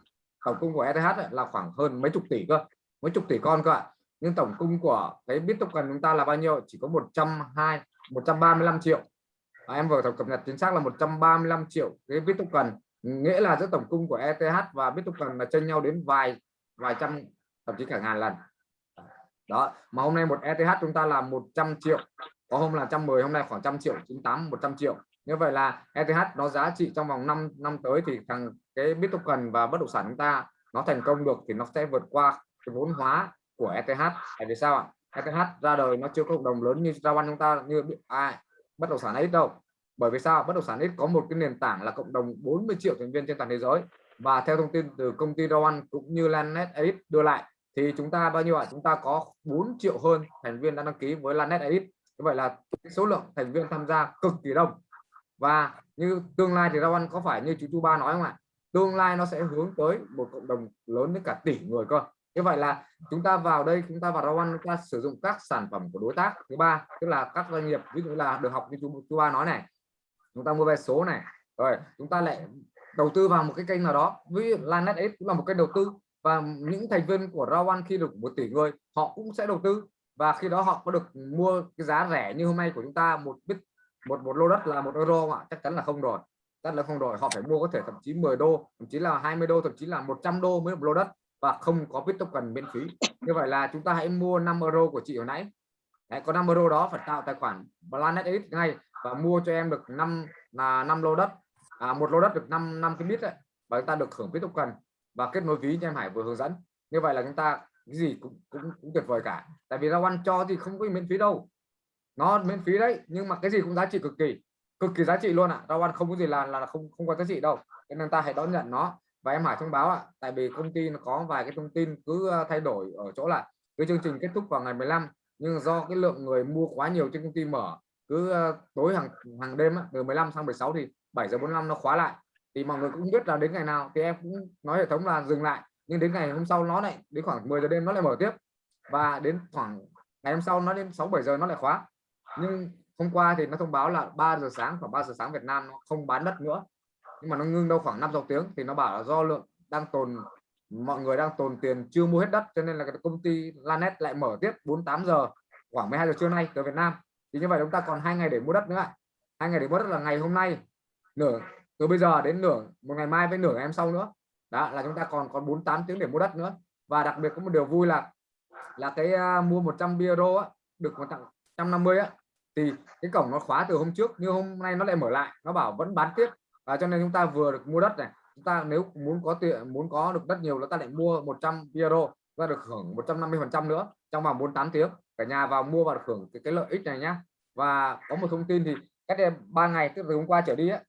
tổng cung của ETH là khoảng hơn mấy chục tỷ cơ. Mấy chục tỷ con cơ ạ nhưng tổng cung của cái bit token chúng ta là bao nhiêu? Chỉ có 120 135 triệu. À, em vừa cập nhật chính xác là 135 triệu cái bit nghĩa là giữa tổng cung của ETH và Bitcoin là chênh nhau đến vài vài trăm thậm chí cả ngàn lần. Đó mà hôm nay một ETH chúng ta là 100 triệu. Có hôm là 110 hôm nay khoảng trăm triệu 98 100 triệu. Như vậy là ETH nó giá trị trong vòng 5 năm tới thì thằng cái Bitcoin và bất động sản chúng ta nó thành công được thì nó sẽ vượt qua cái vốn hóa của ETH tại vì sao ạ? ETH ra đời nó chưa có cộng đồng lớn như Rawan chúng ta, như ai? Bất động sản ít đâu. Bởi vì sao? Bất động sản ít có một cái nền tảng là cộng đồng 40 triệu thành viên trên toàn thế giới. Và theo thông tin từ công ty Rowan cũng như Lanet Edit đưa lại, thì chúng ta bao nhiêu ạ? Chúng ta có 4 triệu hơn thành viên đã đăng ký với Lanet Edit như vậy là cái số lượng thành viên tham gia cực kỳ đông. Và như tương lai thì Rowan có phải như chú Chu Ba nói không ạ? Tương lai nó sẽ hướng tới một cộng đồng lớn đến cả tỷ người cơ như vậy là chúng ta vào đây chúng ta vào Rawan chúng ta sử dụng các sản phẩm của đối tác thứ ba tức là các doanh nghiệp ví dụ là được học như chú, chú ba nói này. Chúng ta mua vé số này. Rồi chúng ta lại đầu tư vào một cái kênh nào đó. Ví dụ Lanet X cũng là một kênh đầu tư và những thành viên của Rawan khi được một tỷ người họ cũng sẽ đầu tư. Và khi đó họ có được mua cái giá rẻ như hôm nay của chúng ta một bit một một lô đất là một euro ạ? Chắc chắn là không rồi. Chắc là không rồi. Họ phải mua có thể thậm chí 10 đô thậm chí là 20 đô thậm chí là 100 đô mới một lô đất và không có bit token miễn phí. Như vậy là chúng ta hãy mua 5 euro của chị hồi nãy. Đấy, có 5 euro đó phải tạo tài khoản Planet X ngay và mua cho em được 5 là 5 lô đất. À, một lô đất được 5 năm cái bit đấy và chúng ta được hưởng bit token và kết nối ví như em Hải vừa hướng dẫn. Như vậy là chúng ta cái gì cũng cũng, cũng tuyệt vời cả. Tại vì ra quan cho thì không có miễn phí đâu. Nó miễn phí đấy nhưng mà cái gì cũng giá trị cực kỳ cực kỳ giá trị luôn ạ. À. ra quan không có gì là là không không có giá trị đâu. Nên ta hãy đón nhận nó và em Hải thông báo ạ tại vì công ty nó có vài cái thông tin cứ thay đổi ở chỗ là cái chương trình kết thúc vào ngày 15 nhưng do cái lượng người mua quá nhiều trên công ty mở cứ tối hàng hàng đêm á, từ 15 sang 16 thì 7 giờ 45 nó khóa lại. Thì mọi người cũng biết là đến ngày nào thì em cũng nói hệ thống là dừng lại nhưng đến ngày hôm sau nó lại đến khoảng 10 giờ đêm nó lại mở tiếp. Và đến khoảng ngày hôm sau nó đến 6 7 giờ nó lại khóa. Nhưng hôm qua thì nó thông báo là 3 giờ sáng khoảng 3 giờ sáng Việt Nam nó không bán đất nữa nhưng mà nó ngưng đâu khoảng 5 6 tiếng thì nó bảo là do lượng đang tồn mọi người đang tồn tiền chưa mua hết đất cho nên là cái công ty Lanet lại mở tiếp 48 giờ khoảng 12 giờ trưa nay tới Việt Nam. Thì như vậy chúng ta còn hai ngày để mua đất nữa hai ngày để mua đất là ngày hôm nay nửa từ bây giờ đến nửa một ngày mai với nửa ngày em sau nữa. Đó là chúng ta còn còn 48 tiếng để mua đất nữa. Và đặc biệt có một điều vui là là cái uh, mua 100 euro á, được một tặng 150 á thì cái cổng nó khóa từ hôm trước nhưng hôm nay nó lại mở lại. Nó bảo vẫn bán tiếp à, cho nên chúng ta vừa được mua đất này chúng ta nếu muốn có tiền muốn có được đất nhiều chúng ta lại mua 100 euro và được hưởng 150 phần trăm nữa trong vòng 48 tiếng. Cả nhà vào mua và được hưởng cái, cái lợi ích này nhá. Và có một thông tin thì cách đây ba ngày từ hôm qua trở đi á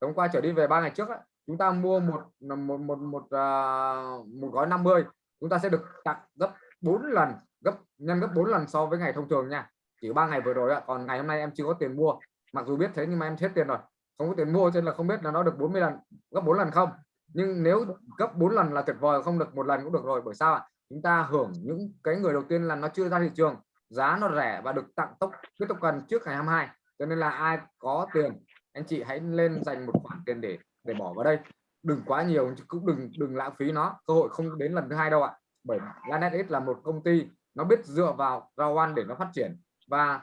hôm qua trở đi về ba ngày trước á, chúng ta mua một một một một uh, một gói 50 chúng ta sẽ được tặng gấp 4 lần gấp nhân gấp 4 lần so với ngày thông thường nha. Chỉ ba ngày vừa rồi ạ còn ngày hôm nay em chưa có tiền mua. Mặc dù biết thế nhưng mà em hết tiền rồi không có tiền mua cho nên là không biết là nó được 40 lần, gấp 4 lần không? Nhưng nếu gấp 4 lần là tuyệt vời, không được một lần cũng được rồi, bởi sao ạ? Chúng ta hưởng những cái người đầu tiên là nó chưa ra thị trường, giá nó rẻ và được tặng tốc cái tục cần trước ngày 22 cho nên là ai có tiền, anh chị hãy lên dành một khoản tiền để để bỏ vào đây. Đừng quá nhiều, cũng đừng đừng lãng phí nó. Cơ hội không đến lần thứ hai đâu ạ. Bởi Lanet là một công ty, nó biết dựa vào rau ăn để nó phát triển. Và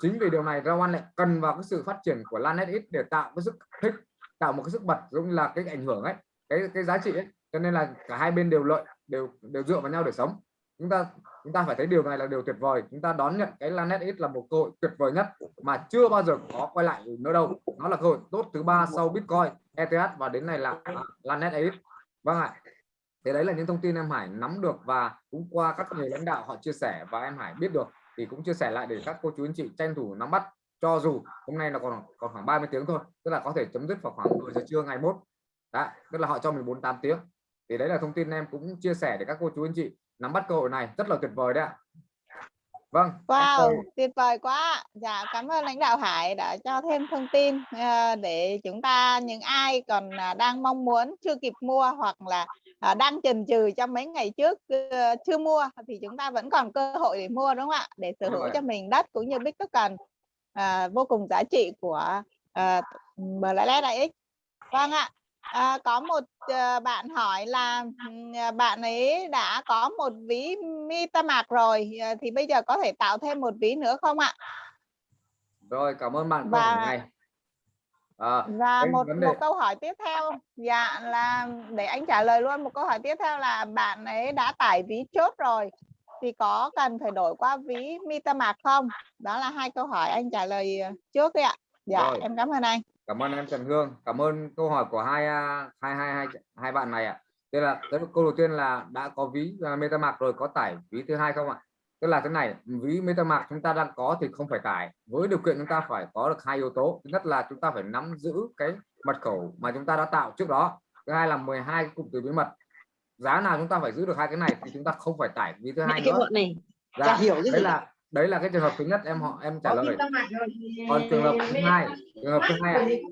chính vì điều này rau lại cần vào cái sự phát triển của Lanet để tạo cái sức thích, tạo một cái sức bật giống là cái ảnh hưởng ấy, cái cái giá trị ấy. Cho nên là cả hai bên đều lợi, đều đều dựa vào nhau để sống. Chúng ta chúng ta phải thấy điều này là điều tuyệt vời. Chúng ta đón nhận cái Lanet X là một cơ hội tuyệt vời nhất mà chưa bao giờ có quay lại nữa đâu. Nó là cơ hội tốt thứ ba sau Bitcoin ETH và đến này là Lanet X vâng ạ. Thế đấy là những thông tin em Hải nắm được và cũng qua các người lãnh đạo họ chia sẻ và em Hải biết được thì cũng chia sẻ lại để các cô chú anh chị tranh thủ nắm bắt. Cho dù hôm nay là còn còn khoảng 30 tiếng thôi tức là có thể chấm dứt vào khoảng 10 giờ trưa ngày mốt. Đó, tức là họ cho mình 48 tiếng. Thì đấy là thông tin em cũng chia sẻ để các cô chú anh chị nắm bắt cơ hội này. Rất là tuyệt vời đấy ạ. Vâng wow tuyệt vời quá dạ cảm ơn lãnh đạo Hải đã cho thêm thông tin ờ, để chúng ta những ai còn à, đang mong muốn chưa kịp mua hoặc là uh, đang chần chừ trong mấy ngày trước uh, chưa mua thì chúng ta vẫn còn cơ hội để mua đúng không ạ để sở hữu cho mình đất cũng như token uh, vô cùng giá trị của uh, MLX vâng ạ À, có một uh, bạn hỏi là uh, bạn ấy đã có một ví MetaMask rồi uh, thì bây giờ có thể tạo thêm một ví nữa không ạ? Rồi cảm ơn bạn và này. À, và một đề... một câu hỏi tiếp theo dạ là để anh trả lời luôn một câu hỏi tiếp theo là bạn ấy đã tải ví chốt rồi thì có cần phải đổi qua ví MetaMask không? Đó là hai câu hỏi anh trả lời trước đi ạ. Dạ rồi. em cảm ơn anh cảm ơn em Trần Hương cảm ơn câu hỏi của hai à, hai hai hai hai bạn này ạ tức là câu đầu tiên là đã có ví uh, MetaMask rồi có tải ví thứ hai không ạ tức là thế này ví MetaMask chúng ta đang có thì không phải tải với điều kiện chúng ta phải có được hai yếu tố. Thứ nhất là chúng ta phải nắm giữ cái mật khẩu mà chúng ta đã tạo trước đó. Thứ hai là 12 cụm từ bí mật. Giá nào chúng ta phải giữ được hai cái này thì chúng ta không phải tải ví thứ hai nữa này. Dạ, hiểu đấy là đấy là cái trường hợp thứ nhất em họ em trả lời. Còn trường hợp thứ hai trường hợp thứ hai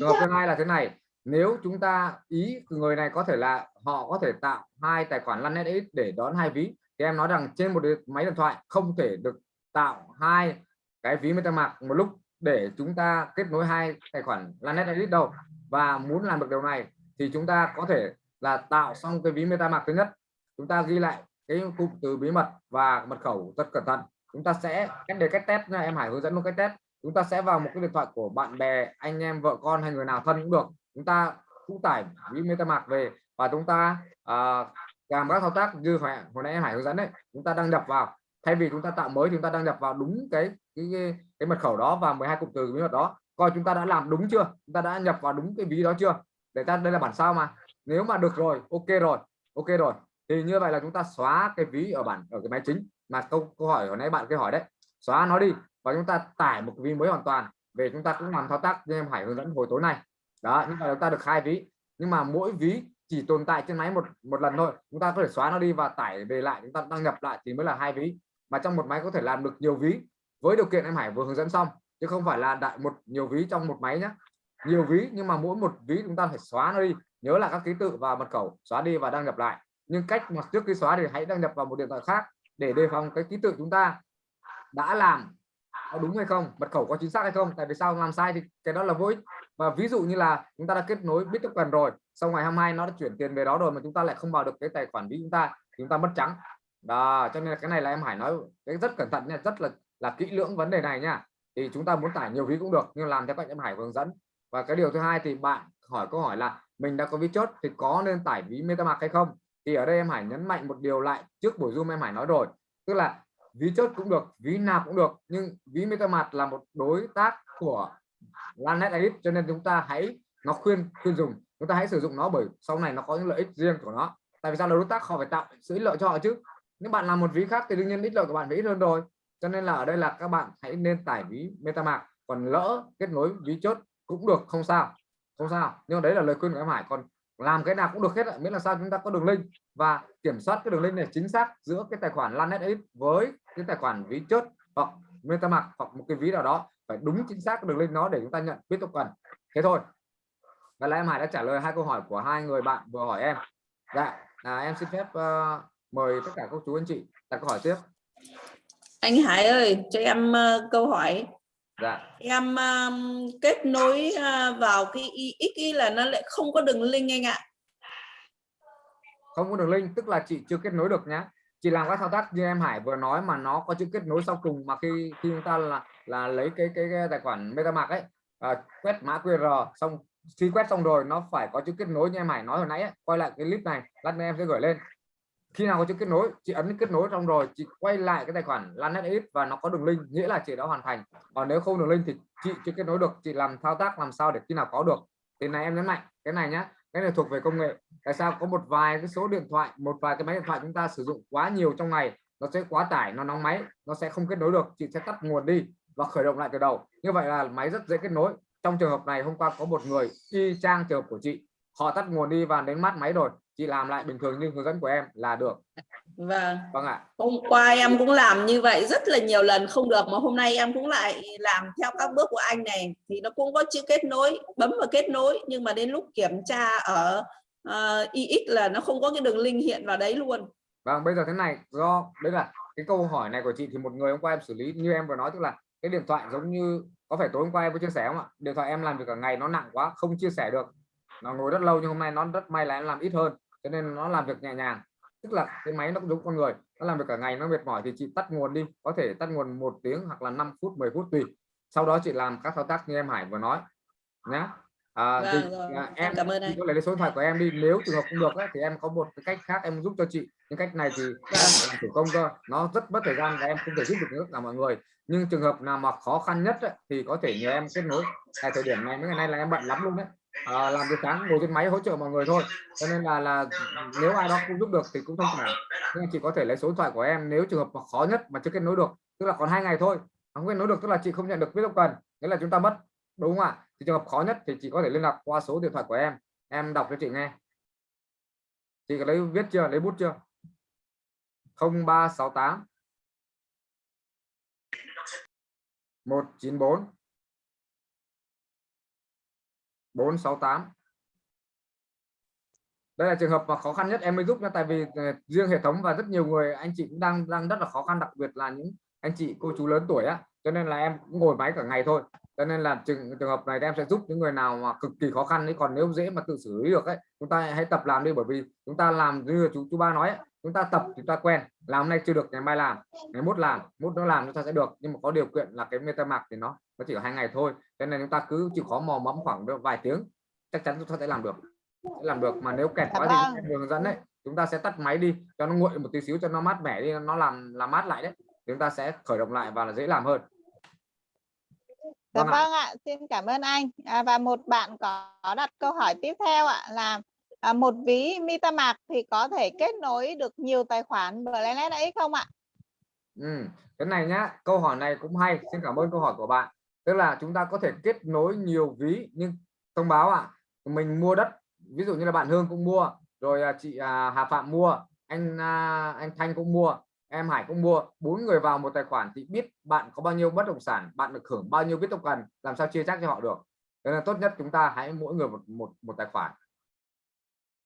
trường hợp thứ hai là thế này. Nếu chúng ta ý người này có thể là họ có thể tạo hai tài khoản Lanet để đón hai ví thì em nói rằng trên một máy điện thoại không thể được tạo hai cái ví MetaMask một lúc để chúng ta kết nối hai tài khoản Lanet đâu. Và muốn làm được điều này thì chúng ta có thể là tạo xong cái ví MetaMask thứ nhất. Chúng ta ghi lại cái cụm từ bí mật và mật khẩu rất cẩn thận. Chúng ta sẽ cách để cách test nha em Hải hướng dẫn một cách test. Chúng ta sẽ vào một cái điện thoại của bạn bè anh em vợ con hay người nào thân cũng được. Chúng ta cũng tải ví MetaMask về và chúng ta uh, làm các thao tác như hồi, hồi nãy em Hải hướng dẫn đấy chúng ta đăng nhập vào. Thay vì chúng ta tạo mới chúng ta đăng nhập vào đúng cái cái cái, cái mật khẩu đó và 12 cụm từ bí mật đó. Coi chúng ta đã làm đúng chưa? Chúng ta đã nhập vào đúng cái ví đó chưa? Để ta đây là bản sao mà. Nếu mà được rồi ok rồi ok rồi. Thì như vậy là chúng ta xóa cái ví ở bản ở cái máy chính. Mà câu câu hỏi hồi nãy bạn cái hỏi đấy xóa nó đi và chúng ta tải một ví mới hoàn toàn. Về chúng ta cũng làm thao tác như em Hải hướng dẫn hồi tối nay. đó nhưng mà chúng ta được hai ví. Nhưng mà mỗi ví chỉ tồn tại trên máy một một lần thôi. Chúng ta có thể xóa nó đi và tải về lại, chúng ta đăng nhập lại thì mới là hai ví. Mà trong một máy có thể làm được nhiều ví. Với điều kiện em Hải vừa hướng dẫn xong, chứ không phải là đại một, nhiều ví trong một máy nhé nhiều ví, nhưng mà mỗi một ví chúng ta phải xóa nó đi, nhớ là các ký tự và mật khẩu, xóa đi và đăng nhập lại. Nhưng cách mà trước khi xóa thì hãy đăng nhập vào một điện thoại khác để đề phòng cái ký tự chúng ta đã làm có đúng hay không, mật khẩu có chính xác hay không, tại vì sao làm sai thì cái đó là vô ích. Và ví dụ như là chúng ta đã kết nối biết Bittoken rồi sau ngày 22 nó đã chuyển tiền về đó rồi mà chúng ta lại không vào được cái tài khoản ví chúng ta chúng ta mất trắng. Đó, cho nên là cái này là em Hải nói cái rất cẩn thận nha, rất là là kỹ lưỡng vấn đề này nha. Thì chúng ta muốn tải nhiều ví cũng được, nhưng làm theo cách em Hải hướng dẫn. Và cái điều thứ hai thì bạn hỏi câu hỏi là mình đã có ví chốt thì có nên tải ví MetaMask hay không? Thì ở đây em Hải nhấn mạnh một điều lại trước buổi zoom em Hải nói rồi. Tức là ví chốt cũng được, ví nạp cũng được, nhưng ví MetaMask là một đối tác của Lanet Edit, cho nên chúng ta hãy nó khuyên khuyên dùng chúng ta hãy sử dụng nó bởi sau này nó có những lợi ích riêng của nó. Tại vì sao? Là đối tác, họ phải tạo sự ích lợi cho họ chứ. Nếu bạn làm một ví khác thì đương nhiên ích lợi của bạn phải ít hơn rồi. Cho nên là ở đây là các bạn hãy nên tải ví MetaMask. Còn lỡ kết nối ví chốt cũng được, không sao. Không sao. Nhưng đấy là lời khuyên của em Hải. Còn làm cái nào cũng được hết miễn là sao chúng ta có đường link. Và kiểm soát cái đường link này chính xác giữa cái tài khoản Lanet X với cái tài khoản ví chốt hoặc MetaMask hoặc một cái ví nào đó. Phải đúng chính xác cái đường link nó để chúng ta nhận biết token thế thôi và là em Hải đã trả lời hai câu hỏi của hai người bạn vừa hỏi em. Dạ à, em xin phép uh, mời tất cả các chú anh chị đặt câu hỏi tiếp. Anh Hải ơi cho em uh, câu hỏi. Dạ. Em um, kết nối uh, vào cái IX là nó lại không có đường link anh ạ. Không có đường link tức là chị chưa kết nối được nhá. Chị làm các thao tác như em Hải vừa nói mà nó có chữ kết nối sau cùng mà khi khi chúng ta là là lấy cái cái, cái tài khoản MetaMask ấy à, quét mã QR xong khi quét xong rồi, nó phải có chữ kết nối như em Hải nói hồi nãy ấy. quay lại cái clip này, lát nữa em sẽ gửi lên. Khi nào có chữ kết nối, chị ấn kết nối xong rồi, chị quay lại cái tài khoản Lanet và nó có đường link, nghĩa là chị đã hoàn thành. Còn nếu không đường link thì chị chưa kết nối được, chị làm thao tác làm sao để khi nào có được. Thì này em nhấn mạnh, cái này nhá, cái này thuộc về công nghệ. Tại sao? Có một vài cái số điện thoại, một vài cái máy điện thoại chúng ta sử dụng quá nhiều trong ngày, nó sẽ quá tải, nó nóng máy, nó sẽ không kết nối được, chị sẽ tắt nguồn đi và khởi động lại từ đầu. Như vậy là máy rất dễ kết nối trong trường hợp này hôm qua có một người y chang trường hợp của chị. Họ tắt nguồn đi và đến mát máy rồi. Chị làm lại bình thường như hướng dẫn của em là được. Vâng. Vâng ạ. Hôm qua em cũng làm như vậy rất là nhiều lần không được mà hôm nay em cũng lại làm theo các bước của anh này. Thì nó cũng có chữ kết nối bấm vào kết nối nhưng mà đến lúc kiểm tra ở uh, IX là nó không có cái đường link hiện vào đấy luôn. Vâng bây giờ thế này do đấy là cái câu hỏi này của chị thì một người hôm qua em xử lý như em vừa nói tức là cái điện thoại giống như có phải tối hôm qua em có chia sẻ không ạ? Điện thoại em làm việc cả ngày, nó nặng quá, không chia sẻ được. Nó ngồi rất lâu nhưng hôm nay nó rất may là em làm ít hơn, cho nên nó làm việc nhẹ nhàng. Tức là cái máy nó cũng giống con người, nó làm việc cả ngày, nó mệt mỏi thì chị tắt nguồn đi, có thể tắt nguồn một tiếng hoặc là 5 phút 10 phút tùy. Sau đó chị làm các thao tác như em Hải vừa nói nhé à, vâng, thì, rồi. à, em cảm ơn anh. có lấy số điện thoại của em đi nếu trường hợp không được ấy, thì em có một cái cách khác em giúp cho chị. Nhưng cách này thì làm thủ công cơ. Nó rất mất thời gian và em không thể giúp được tất cả mọi người. Nhưng trường hợp nào mà khó khăn nhất ấy, thì có thể nhờ em kết nối. Tại thời điểm này mấy ngày nay là em bận lắm luôn đấy. À, làm việc sáng ngồi trên máy hỗ trợ mọi người thôi. Cho nên là là nếu ai đó không giúp được thì cũng không phải nhưng chị có thể lấy số điện thoại của em nếu trường hợp mà khó nhất mà chưa kết nối được. Tức là còn hai ngày thôi. Không kết nối được tức là chị không nhận được biết cần. Nghĩa là chúng ta mất đúng không ạ thì trường hợp khó nhất thì chị có thể liên lạc qua số điện thoại của em. Em đọc cho chị nghe. Chị có lấy viết chưa? Lấy bút chưa? 0368 194 468 đây là trường hợp mà khó khăn nhất em mới giúp nha, tại vì ờ, riêng hệ thống và rất nhiều người, anh chị cũng đang đang rất là khó khăn, đặc biệt là những anh chị, cô chú lớn tuổi á. Cho nên là em cũng ngồi máy cả ngày thôi cho nên là trường trường hợp này em sẽ giúp những người nào mà cực kỳ khó khăn đấy còn nếu dễ mà tự xử lý được ấy chúng ta hãy tập làm đi bởi vì chúng ta làm như chú chú ba nói ấy, chúng ta tập chúng ta quen làm hôm nay chưa được ngày mai làm ngày mốt làm mốt nó làm chúng ta sẽ được. Nhưng mà có điều kiện là cái metamask thì nó nó chỉ hai ngày thôi cho nên chúng ta cứ chịu khó mò mẫm khoảng vài tiếng chắc chắn chúng ta sẽ làm được sẽ làm được. Mà nếu kẹt quá thì hướng dẫn đấy chúng ta sẽ tắt máy đi cho nó nguội một tí xíu cho nó mát mẻ đi nó làm làm mát lại đấy chúng ta sẽ khởi động lại và là dễ làm hơn Dạ Vâng ạ. vâng ạ, xin cảm ơn anh. À, và một bạn có, đặt câu hỏi tiếp theo ạ là à, một ví MetaMask thì có thể kết nối được nhiều tài khoản Blacknet ấy không ạ? Ừ, cái này nhá, câu hỏi này cũng hay. Xin cảm ơn câu hỏi của bạn. Tức là chúng ta có thể kết nối nhiều ví nhưng thông báo ạ, à, mình mua đất, ví dụ như là bạn Hương cũng mua, rồi à, chị à, Hà Phạm mua, anh à, anh Thanh cũng mua, em Hải cũng mua, bốn người vào một tài khoản thì biết bạn có bao nhiêu bất động sản, bạn được hưởng bao nhiêu biết token, làm sao chia chắc cho họ được. Nên là tốt nhất chúng ta hãy mỗi người một một một tài khoản.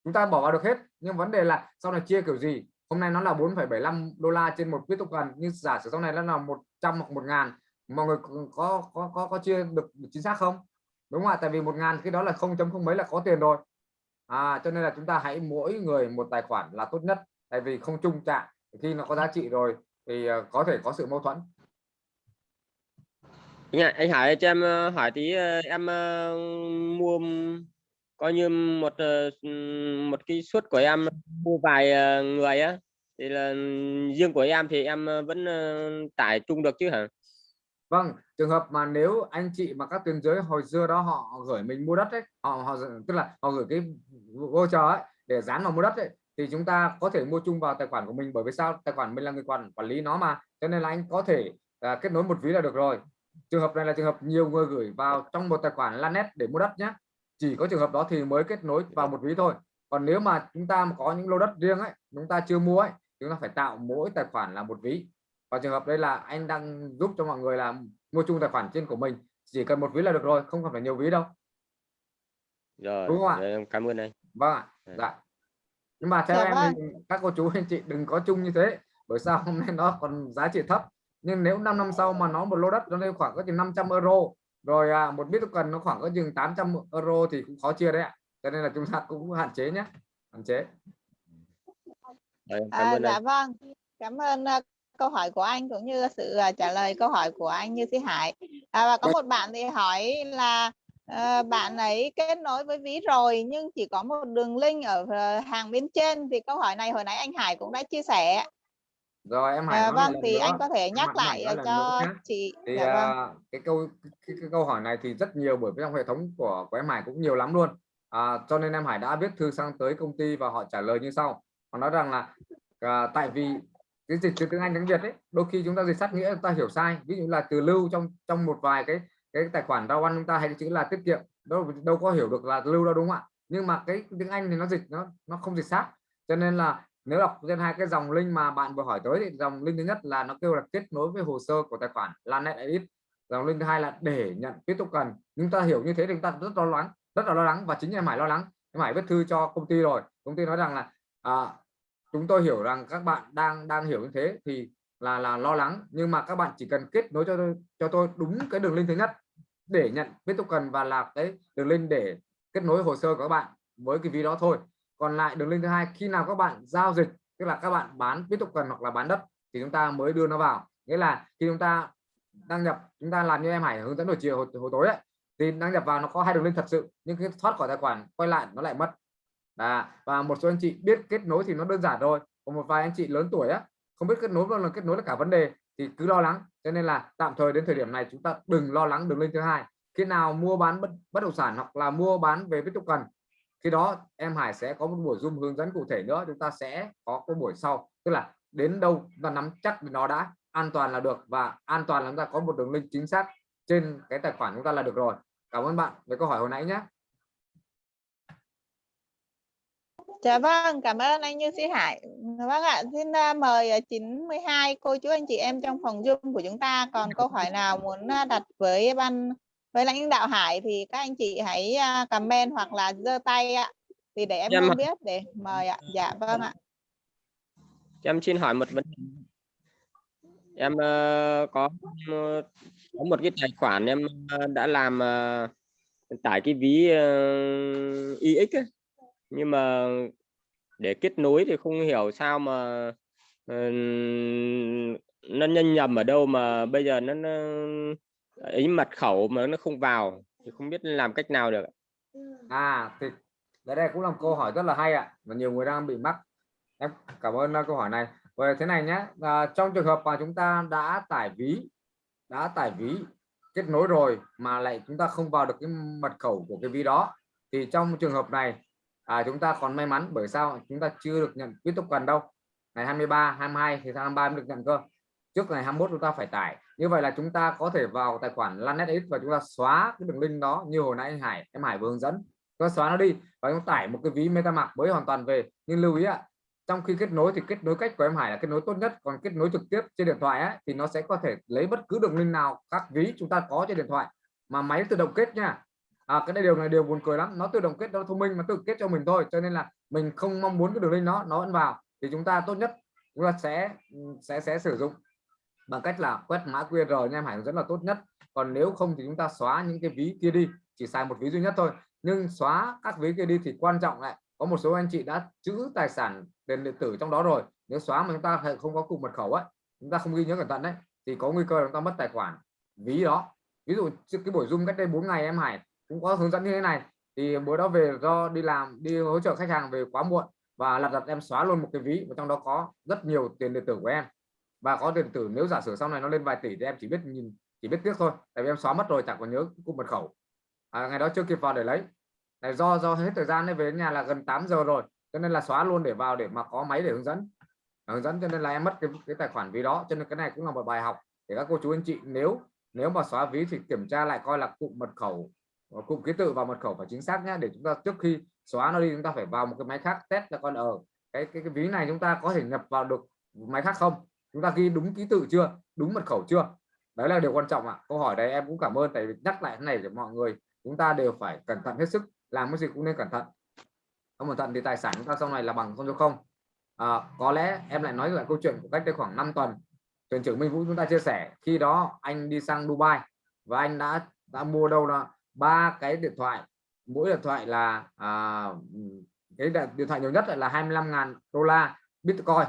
Chúng ta bỏ vào được hết, nhưng vấn đề là sau này chia kiểu gì? Hôm nay nó là 4,75 đô la trên một biết token, nhưng giả sử sau này nó là 100 hoặc 1 ngàn mọi người có có có có chia được chính xác không? Đúng không ạ? Tại vì một ngàn cái đó là không chấm không mấy là có tiền rồi. À, cho nên là chúng ta hãy mỗi người một tài khoản là tốt nhất tại vì không chung trạng khi nó có giá trị rồi thì ờ, có thể có sự mâu thuẫn Dạ, anh Hải cho em ờ, hỏi tí ờ, em mua coi như một một cái suất của em mua vài người á thì là riêng của em thì em vẫn tải chung được chứ hả? Vâng, trường hợp mà nếu anh chị mà các tuyến giới hồi xưa đó họ gửi mình mua đất ấy, họ họ tức là họ gửi cái voucher ấy để dán vào mua đất ấy thì chúng ta có thể mua chung vào tài khoản của mình bởi vì sao? Tài khoản mình là người quản quản lý nó mà. Cho nên là anh có thể à, kết nối một ví là được rồi. Trường hợp này là trường hợp nhiều người gửi vào trong một tài khoản Lanet để mua đất nhé chỉ có trường hợp đó thì mới kết nối vào một ví thôi. Còn nếu mà chúng ta có những lô đất riêng ấy chúng ta chưa mua ấy chúng ta phải tạo mỗi tài khoản là một ví. Và trường hợp đây là anh đang giúp cho mọi người là mua chung tài khoản trên của mình chỉ cần một ví là được rồi không cần phải nhiều ví đâu. Rồi đúng không ạ? em cảm ơn anh. Vâng ạ. Dạ nhưng mà theo dạ, em vâng. các cô chú anh chị đừng có chung như thế bởi sao hôm nay nó còn giá trị thấp. Nhưng nếu 5 năm sau mà nó một lô đất nó lên khoảng có chừng 500 euro rồi à, một bitcoin nó khoảng có chừng 800 euro thì cũng khó chia đấy ạ. Cho nên là chúng ta cũng hạn chế nhé hạn chế. À, dạ vâng. Cảm ơn uh, câu hỏi của anh cũng như sự uh, trả lời câu hỏi của anh như sĩ hải. À, và có một bạn thì hỏi là à, bạn ấy kết nối với ví rồi nhưng chỉ có một đường link ở ờ, hàng bên trên. Thì câu hỏi này hồi nãy anh Hải cũng đã chia sẻ. Rồi em Hải à, vâng thì nữa. anh có thể nhắc lại cho chị. Thì dạ, vâng. uh, cái câu cái, cái câu hỏi này thì rất nhiều bởi vì trong hệ thống của của em Hải cũng nhiều lắm luôn. À, cho nên em Hải đã viết thư sang tới công ty và họ trả lời như sau. Họ nói rằng là uh, tại vì cái dịch từ tiếng Anh tiếng Việt ấy đôi khi chúng ta dịch sát nghĩa chúng ta hiểu sai. Ví dụ là từ lưu trong trong một vài cái cái tài khoản rau ăn chúng ta hay chữ là tiết kiệm đâu đâu có hiểu được là lưu đâu đúng không ạ? Nhưng mà cái tiếng Anh thì nó dịch nó nó không dịch sát. Cho nên là nếu đọc trên hai cái dòng link mà bạn vừa hỏi tới thì dòng link thứ nhất là nó kêu là kết nối với hồ sơ của tài khoản Lanet Edit dòng link thứ hai là để nhận tiếp tục cần. Chúng ta hiểu như thế thì chúng ta rất lo lắng rất là lo lắng và chính em Hải lo lắng. Em Hải viết thư cho công ty rồi công ty nói rằng là à, chúng tôi hiểu rằng các bạn đang đang hiểu như thế thì là là lo lắng. Nhưng mà các bạn chỉ cần kết nối cho tôi cho tôi đúng cái đường link thứ nhất để nhận biết token và là cái đường link để kết nối hồ sơ của các bạn với cái ví đó thôi. Còn lại đường link thứ hai khi nào các bạn giao dịch tức là các bạn bán biết cần hoặc là bán đất thì chúng ta mới đưa nó vào. Nghĩa là khi chúng ta đăng nhập chúng ta làm như em Hải hướng dẫn buổi chiều hồi, hồi tối ấy, thì đăng nhập vào nó có hai đường link thật sự nhưng khi thoát khỏi tài khoản quay lại nó lại mất. À, và một số anh chị biết kết nối thì nó đơn giản rồi còn một vài anh chị lớn tuổi á không biết kết nối bao là kết nối là cả vấn đề thì cứ lo lắng. Cho nên là tạm thời đến thời điểm này chúng ta đừng lo lắng đường link thứ hai. Khi nào mua bán bất, bất động sản hoặc là mua bán về tiếp tục cần khi đó em Hải sẽ có một buổi zoom hướng dẫn cụ thể nữa chúng ta sẽ có cái buổi sau. Tức là đến đâu và nắm chắc nó đã an toàn là được và an toàn là chúng ta có một đường link chính xác trên cái tài khoản chúng ta là được rồi. Cảm ơn bạn về câu hỏi hồi nãy nhé. Dạ vâng, cảm ơn anh Như Sĩ Hải. Vâng ạ, xin uh, mời 92 cô chú anh chị em trong phòng Zoom của chúng ta còn câu hỏi nào muốn uh, đặt với ban với lãnh đạo Hải thì các anh chị hãy comment hoặc là giơ tay ạ. Thì để em không biết để mời ạ. Dạ vâng ạ. Em xin hỏi một vấn đề. Em uh, có có một cái tài khoản em uh, đã làm uh, tải cái ví uh, IX ấy nhưng mà để kết nối thì không hiểu sao mà uh, nó nhân nhầm ở đâu mà bây giờ nó, nó ấy mật khẩu mà nó không vào. Thì không biết làm cách nào được à thì đây, đây cũng là một câu hỏi rất là hay ạ và nhiều người đang bị mắc. Em cảm ơn à, câu hỏi này. Về thế này nhé à, trong trường hợp mà chúng ta đã tải ví đã tải ví kết nối rồi mà lại chúng ta không vào được cái mật khẩu của cái ví đó thì trong trường hợp này à, chúng ta còn may mắn bởi sao? Chúng ta chưa được nhận tiếp tục cần đâu ngày 23 22 thì tháng 23 mới được nhận cơ. Trước ngày 21 chúng ta phải tải. Như vậy là chúng ta có thể vào tài khoản LanetX và chúng ta xóa cái đường link đó như hồi nãy anh Hải em Hải vừa hướng dẫn. Chúng ta xóa nó đi và chúng ta tải một cái ví MetaMask mới hoàn toàn về. Nhưng lưu ý ạ trong khi kết nối thì kết nối cách của em Hải là kết nối tốt nhất. Còn kết nối trực tiếp trên điện thoại ấy, thì nó sẽ có thể lấy bất cứ đường link nào các ví chúng ta có trên điện thoại. Mà máy tự động kết nha à, cái này điều này điều buồn cười lắm. Nó tự động kết nó thông minh mà tự kết cho mình thôi. Cho nên là mình không mong muốn cái đường link nó nó vẫn vào. Thì chúng ta tốt nhất chúng ta sẽ sẽ sẽ sử dụng bằng cách là quét mã QR nha em Hải rất là tốt nhất. Còn nếu không thì chúng ta xóa những cái ví kia đi. Chỉ xài một ví duy nhất thôi. Nhưng xóa các ví kia đi thì quan trọng lại. Có một số anh chị đã chữ tài sản tiền điện tử trong đó rồi. Nếu xóa mà chúng ta không có cụm mật khẩu ấy chúng ta không ghi nhớ cẩn thận đấy thì có nguy cơ chúng ta mất tài khoản. Ví đó. Ví dụ cái buổi zoom cách đây 4 ngày em Hải cũng có hướng dẫn như thế này. Thì bữa đó về do đi làm đi hỗ trợ khách hàng về quá muộn và lật đặt em xóa luôn một cái ví và trong đó có rất nhiều tiền điện tử của em. Và có tiền điện tử nếu giả sử sau này nó lên vài tỷ thì em chỉ biết nhìn chỉ biết tiếc thôi tại vì em xóa mất rồi chẳng còn nhớ cung mật khẩu. À, ngày đó chưa kịp vào để lấy. Này do do hết thời gian về đến nhà là gần 8 giờ rồi cho nên là xóa luôn để vào để mà có máy để hướng dẫn. Hướng dẫn cho nên là em mất cái, cái tài khoản ví đó cho nên cái này cũng là một bài học để các cô chú anh chị nếu nếu mà xóa ví thì kiểm tra lại coi là cụm mật khẩu Ờ, cụm ký tự và mật khẩu phải chính xác nhé để chúng ta trước khi xóa nó đi chúng ta phải vào một cái máy khác test là con ở. Cái, cái cái ví này chúng ta có thể nhập vào được máy khác không? Chúng ta ghi đúng ký tự chưa? Đúng mật khẩu chưa? Đấy là điều quan trọng ạ. À. câu hỏi đấy em cũng cảm ơn tại vì nhắc lại thế này để mọi người chúng ta đều phải cẩn thận hết sức làm cái gì cũng nên cẩn thận. Không cẩn thận thì tài sản chúng ta sau này là bằng không cho không? À, có lẽ em lại nói lại câu chuyện của cách đây khoảng 5 tuần. Thuyền trưởng Minh Vũ chúng ta chia sẻ khi đó anh đi sang Dubai và anh đã đã mua đâu đó ba cái điện thoại mỗi điện thoại là à, cái điện thoại nhiều nhất là 25.000 đô la Bitcoin.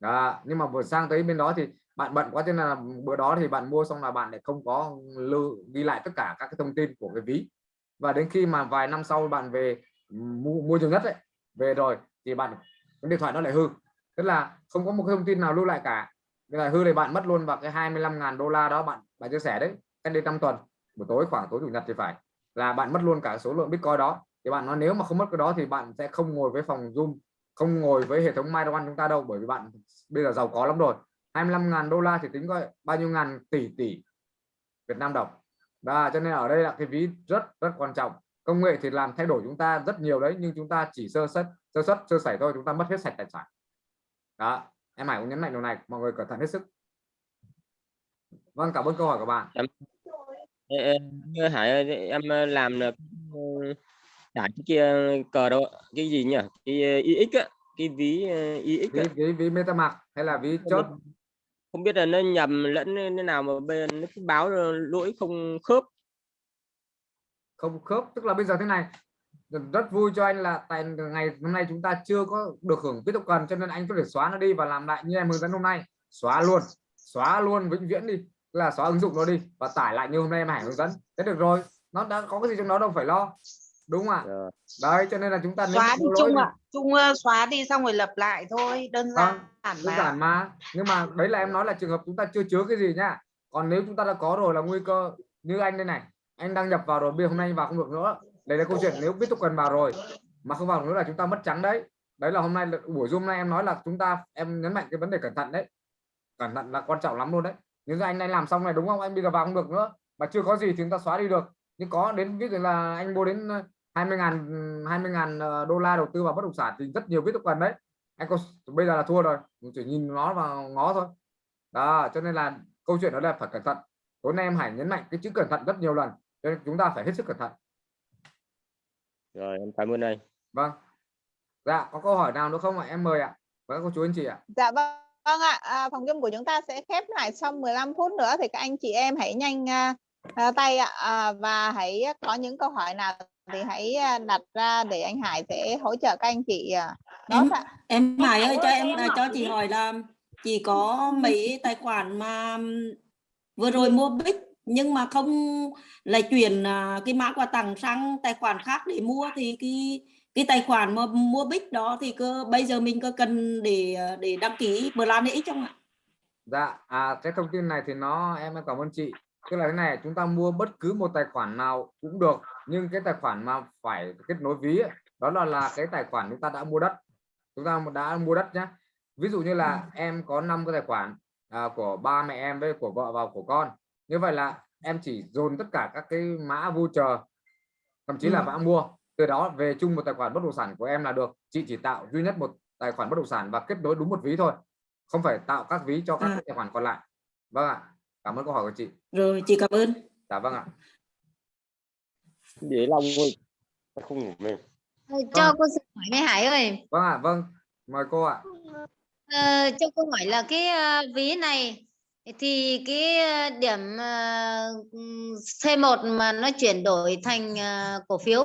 Đó. nhưng mà vừa sang tới bên đó thì bạn bận quá thế là bữa đó thì bạn mua xong là bạn lại không có lưu ghi lại tất cả các cái thông tin của cái ví. Và đến khi mà vài năm sau bạn về mua, mua nhiều nhất ấy, về rồi thì bạn cái điện thoại nó lại hư. Tức là không có một cái thông tin nào lưu lại cả. Cái là hư thì bạn mất luôn vào cái 25.000 đô la đó bạn bạn chia sẻ đấy cách đây 5 tuần buổi tối khoảng tối chủ nhật thì phải. Là bạn mất luôn cả số lượng bitcoin đó. Thì bạn nói nếu mà không mất cái đó thì bạn sẽ không ngồi với phòng zoom, không ngồi với hệ thống myron chúng ta đâu, bởi vì bạn bây giờ giàu có lắm rồi. 25.000 đô la thì tính coi bao nhiêu ngàn tỷ tỷ Việt Nam đồng. Và cho nên ở đây là cái ví rất rất quan trọng. Công nghệ thì làm thay đổi chúng ta rất nhiều đấy, nhưng chúng ta chỉ sơ xuất sơ xuất sơ sẩy thôi, chúng ta mất hết sạch tài sản. Đó, em Hải cũng nhấn mạnh điều này, mọi người cẩn thận hết sức. Vâng cảm ơn câu hỏi của bạn em, Hải ơi, em làm được giải cái kia cờ đâu cái gì nhỉ? Cái ix á cái ví ix ví, ví, ví MetaMask hay là ví chốt? không biết là nó nhầm lẫn thế nào mà bên nó báo lỗi không khớp. Không khớp tức là bây giờ thế này. Rất vui cho anh là tại ngày hôm nay chúng ta chưa có được hưởng tục cần cho nên anh có thể xóa nó đi và làm lại như em hướng dẫn hôm nay. Xóa luôn xóa luôn vĩnh viễn đi là xóa ứng dụng nó đi và tải lại như hôm nay em Hải hướng dẫn. Thế được rồi nó đã có cái gì trong đó đâu phải lo đúng không ạ? Yeah. đấy cho nên là chúng ta xóa đi chung ạ. chung uh, xóa đi xong rồi lập lại thôi đơn giản à, đơn giản mà. Nhưng mà đấy là em nói là trường hợp chúng ta chưa chứa cái gì nhá. Còn nếu chúng ta đã có rồi là nguy cơ như anh đây này anh đăng nhập vào rồi bây hôm nay vào không được nữa. Đây là câu chuyện nếu biết cần vào rồi mà không vào nữa là chúng ta mất trắng đấy. Đấy là hôm nay buổi zoom này em nói là chúng ta em nhấn mạnh cái vấn đề cẩn thận đấy. Cẩn thận là quan trọng lắm luôn đấy nhưng anh này làm xong này đúng không? Anh bây giờ vào không được nữa. Mà chưa có gì thì chúng ta xóa đi được. Nhưng có đến ví dụ là anh mua đến 20 ngàn 20 ngàn ờ, đô la đầu tư vào bất động sản thì rất nhiều biết cần đấy. Anh có bây giờ là thua rồi. Chỉ nhìn nó vào ngó thôi. Đó cho nên là câu chuyện đó là phải cẩn thận. Tối nay em Hải nhấn mạnh cái chữ cẩn thận rất nhiều lần cho nên chúng ta phải hết sức cẩn thận. Rồi em cảm ơn anh. Vâng. Dạ có câu hỏi nào nữa không ạ? Em mời ạ. Với các cô chú anh chị ạ. Dạ vâng vâng ạ à, phòng zoom của chúng ta sẽ khép lại sau 15 phút nữa thì các anh chị em hãy nhanh uh, tay ạ. À, và hãy có những câu hỏi nào thì hãy đặt ra để anh Hải sẽ hỗ trợ các anh chị em, em Hải ơi cho em cho chị hỏi là chị có mấy tài khoản mà vừa rồi mua bích nhưng mà không lại chuyển cái mã quà tặng sang tài khoản khác để mua thì cái cái tài khoản mà mua bích đó thì cơ bây giờ mình có cần để để đăng ký plan X không ạ? Dạ, à, cái thông tin này thì nó em cảm ơn chị. Tức là thế này, chúng ta mua bất cứ một tài khoản nào cũng được, nhưng cái tài khoản mà phải kết nối ví ấy, đó là là cái tài khoản chúng ta đã mua đất chúng ta đã mua đất nhé ví dụ như là em có 5 cái tài khoản à, của ba mẹ em với của vợ và của con như vậy là em chỉ dồn tất cả các cái mã voucher thậm chí là Ừ. mã mua từ đó về chung một tài khoản bất động sản của em là được. Chị chỉ tạo duy nhất một tài khoản bất động sản và kết nối đúng một ví thôi. Không phải tạo các ví cho các À. tài khoản còn lại. Vâng ạ. Cảm ơn câu hỏi của chị. Rồi chị cảm ơn. Dạ vâng ạ. Để lòng thôi không ngủ mềm. Ờ, cho cô xin hỏi nghe Hải ơi. Vâng ạ vâng. Mời cô ạ. Ờ, cho cô hỏi là cái ờ, ví này thì cái điểm ừm, C1 mà nó chuyển đổi thành cổ phiếu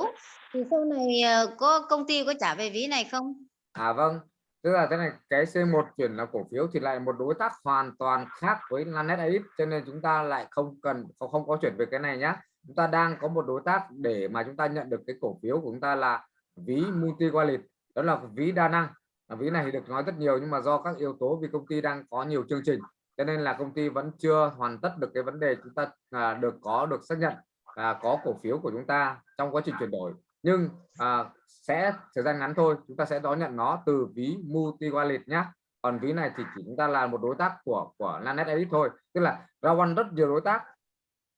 thì sau này ờ, có công ty có trả về ví này không? À vâng, tức là thế này cái C1 chuyển là cổ phiếu thì lại một đối tác hoàn toàn khác với Lanet AX cho nên chúng ta lại không cần không, không có chuyển về cái này nhá. Chúng ta đang có một đối tác để mà chúng ta nhận được cái cổ phiếu của chúng ta là ví multi wallet đó là ví đa năng. Ví này thì được nói rất nhiều nhưng mà do các yếu tố vì công ty đang có nhiều chương trình cho nên là công ty vẫn chưa hoàn tất được cái vấn đề chúng ta à, được có được xác nhận à, có cổ phiếu của chúng ta trong quá trình chuyển đổi nhưng à, sẽ thời gian ngắn thôi chúng ta sẽ đón nhận nó từ ví multi wallet nhé còn ví này thì chỉ chúng ta là một đối tác của của Lanet Edit thôi. Tức là Rawan rất nhiều đối tác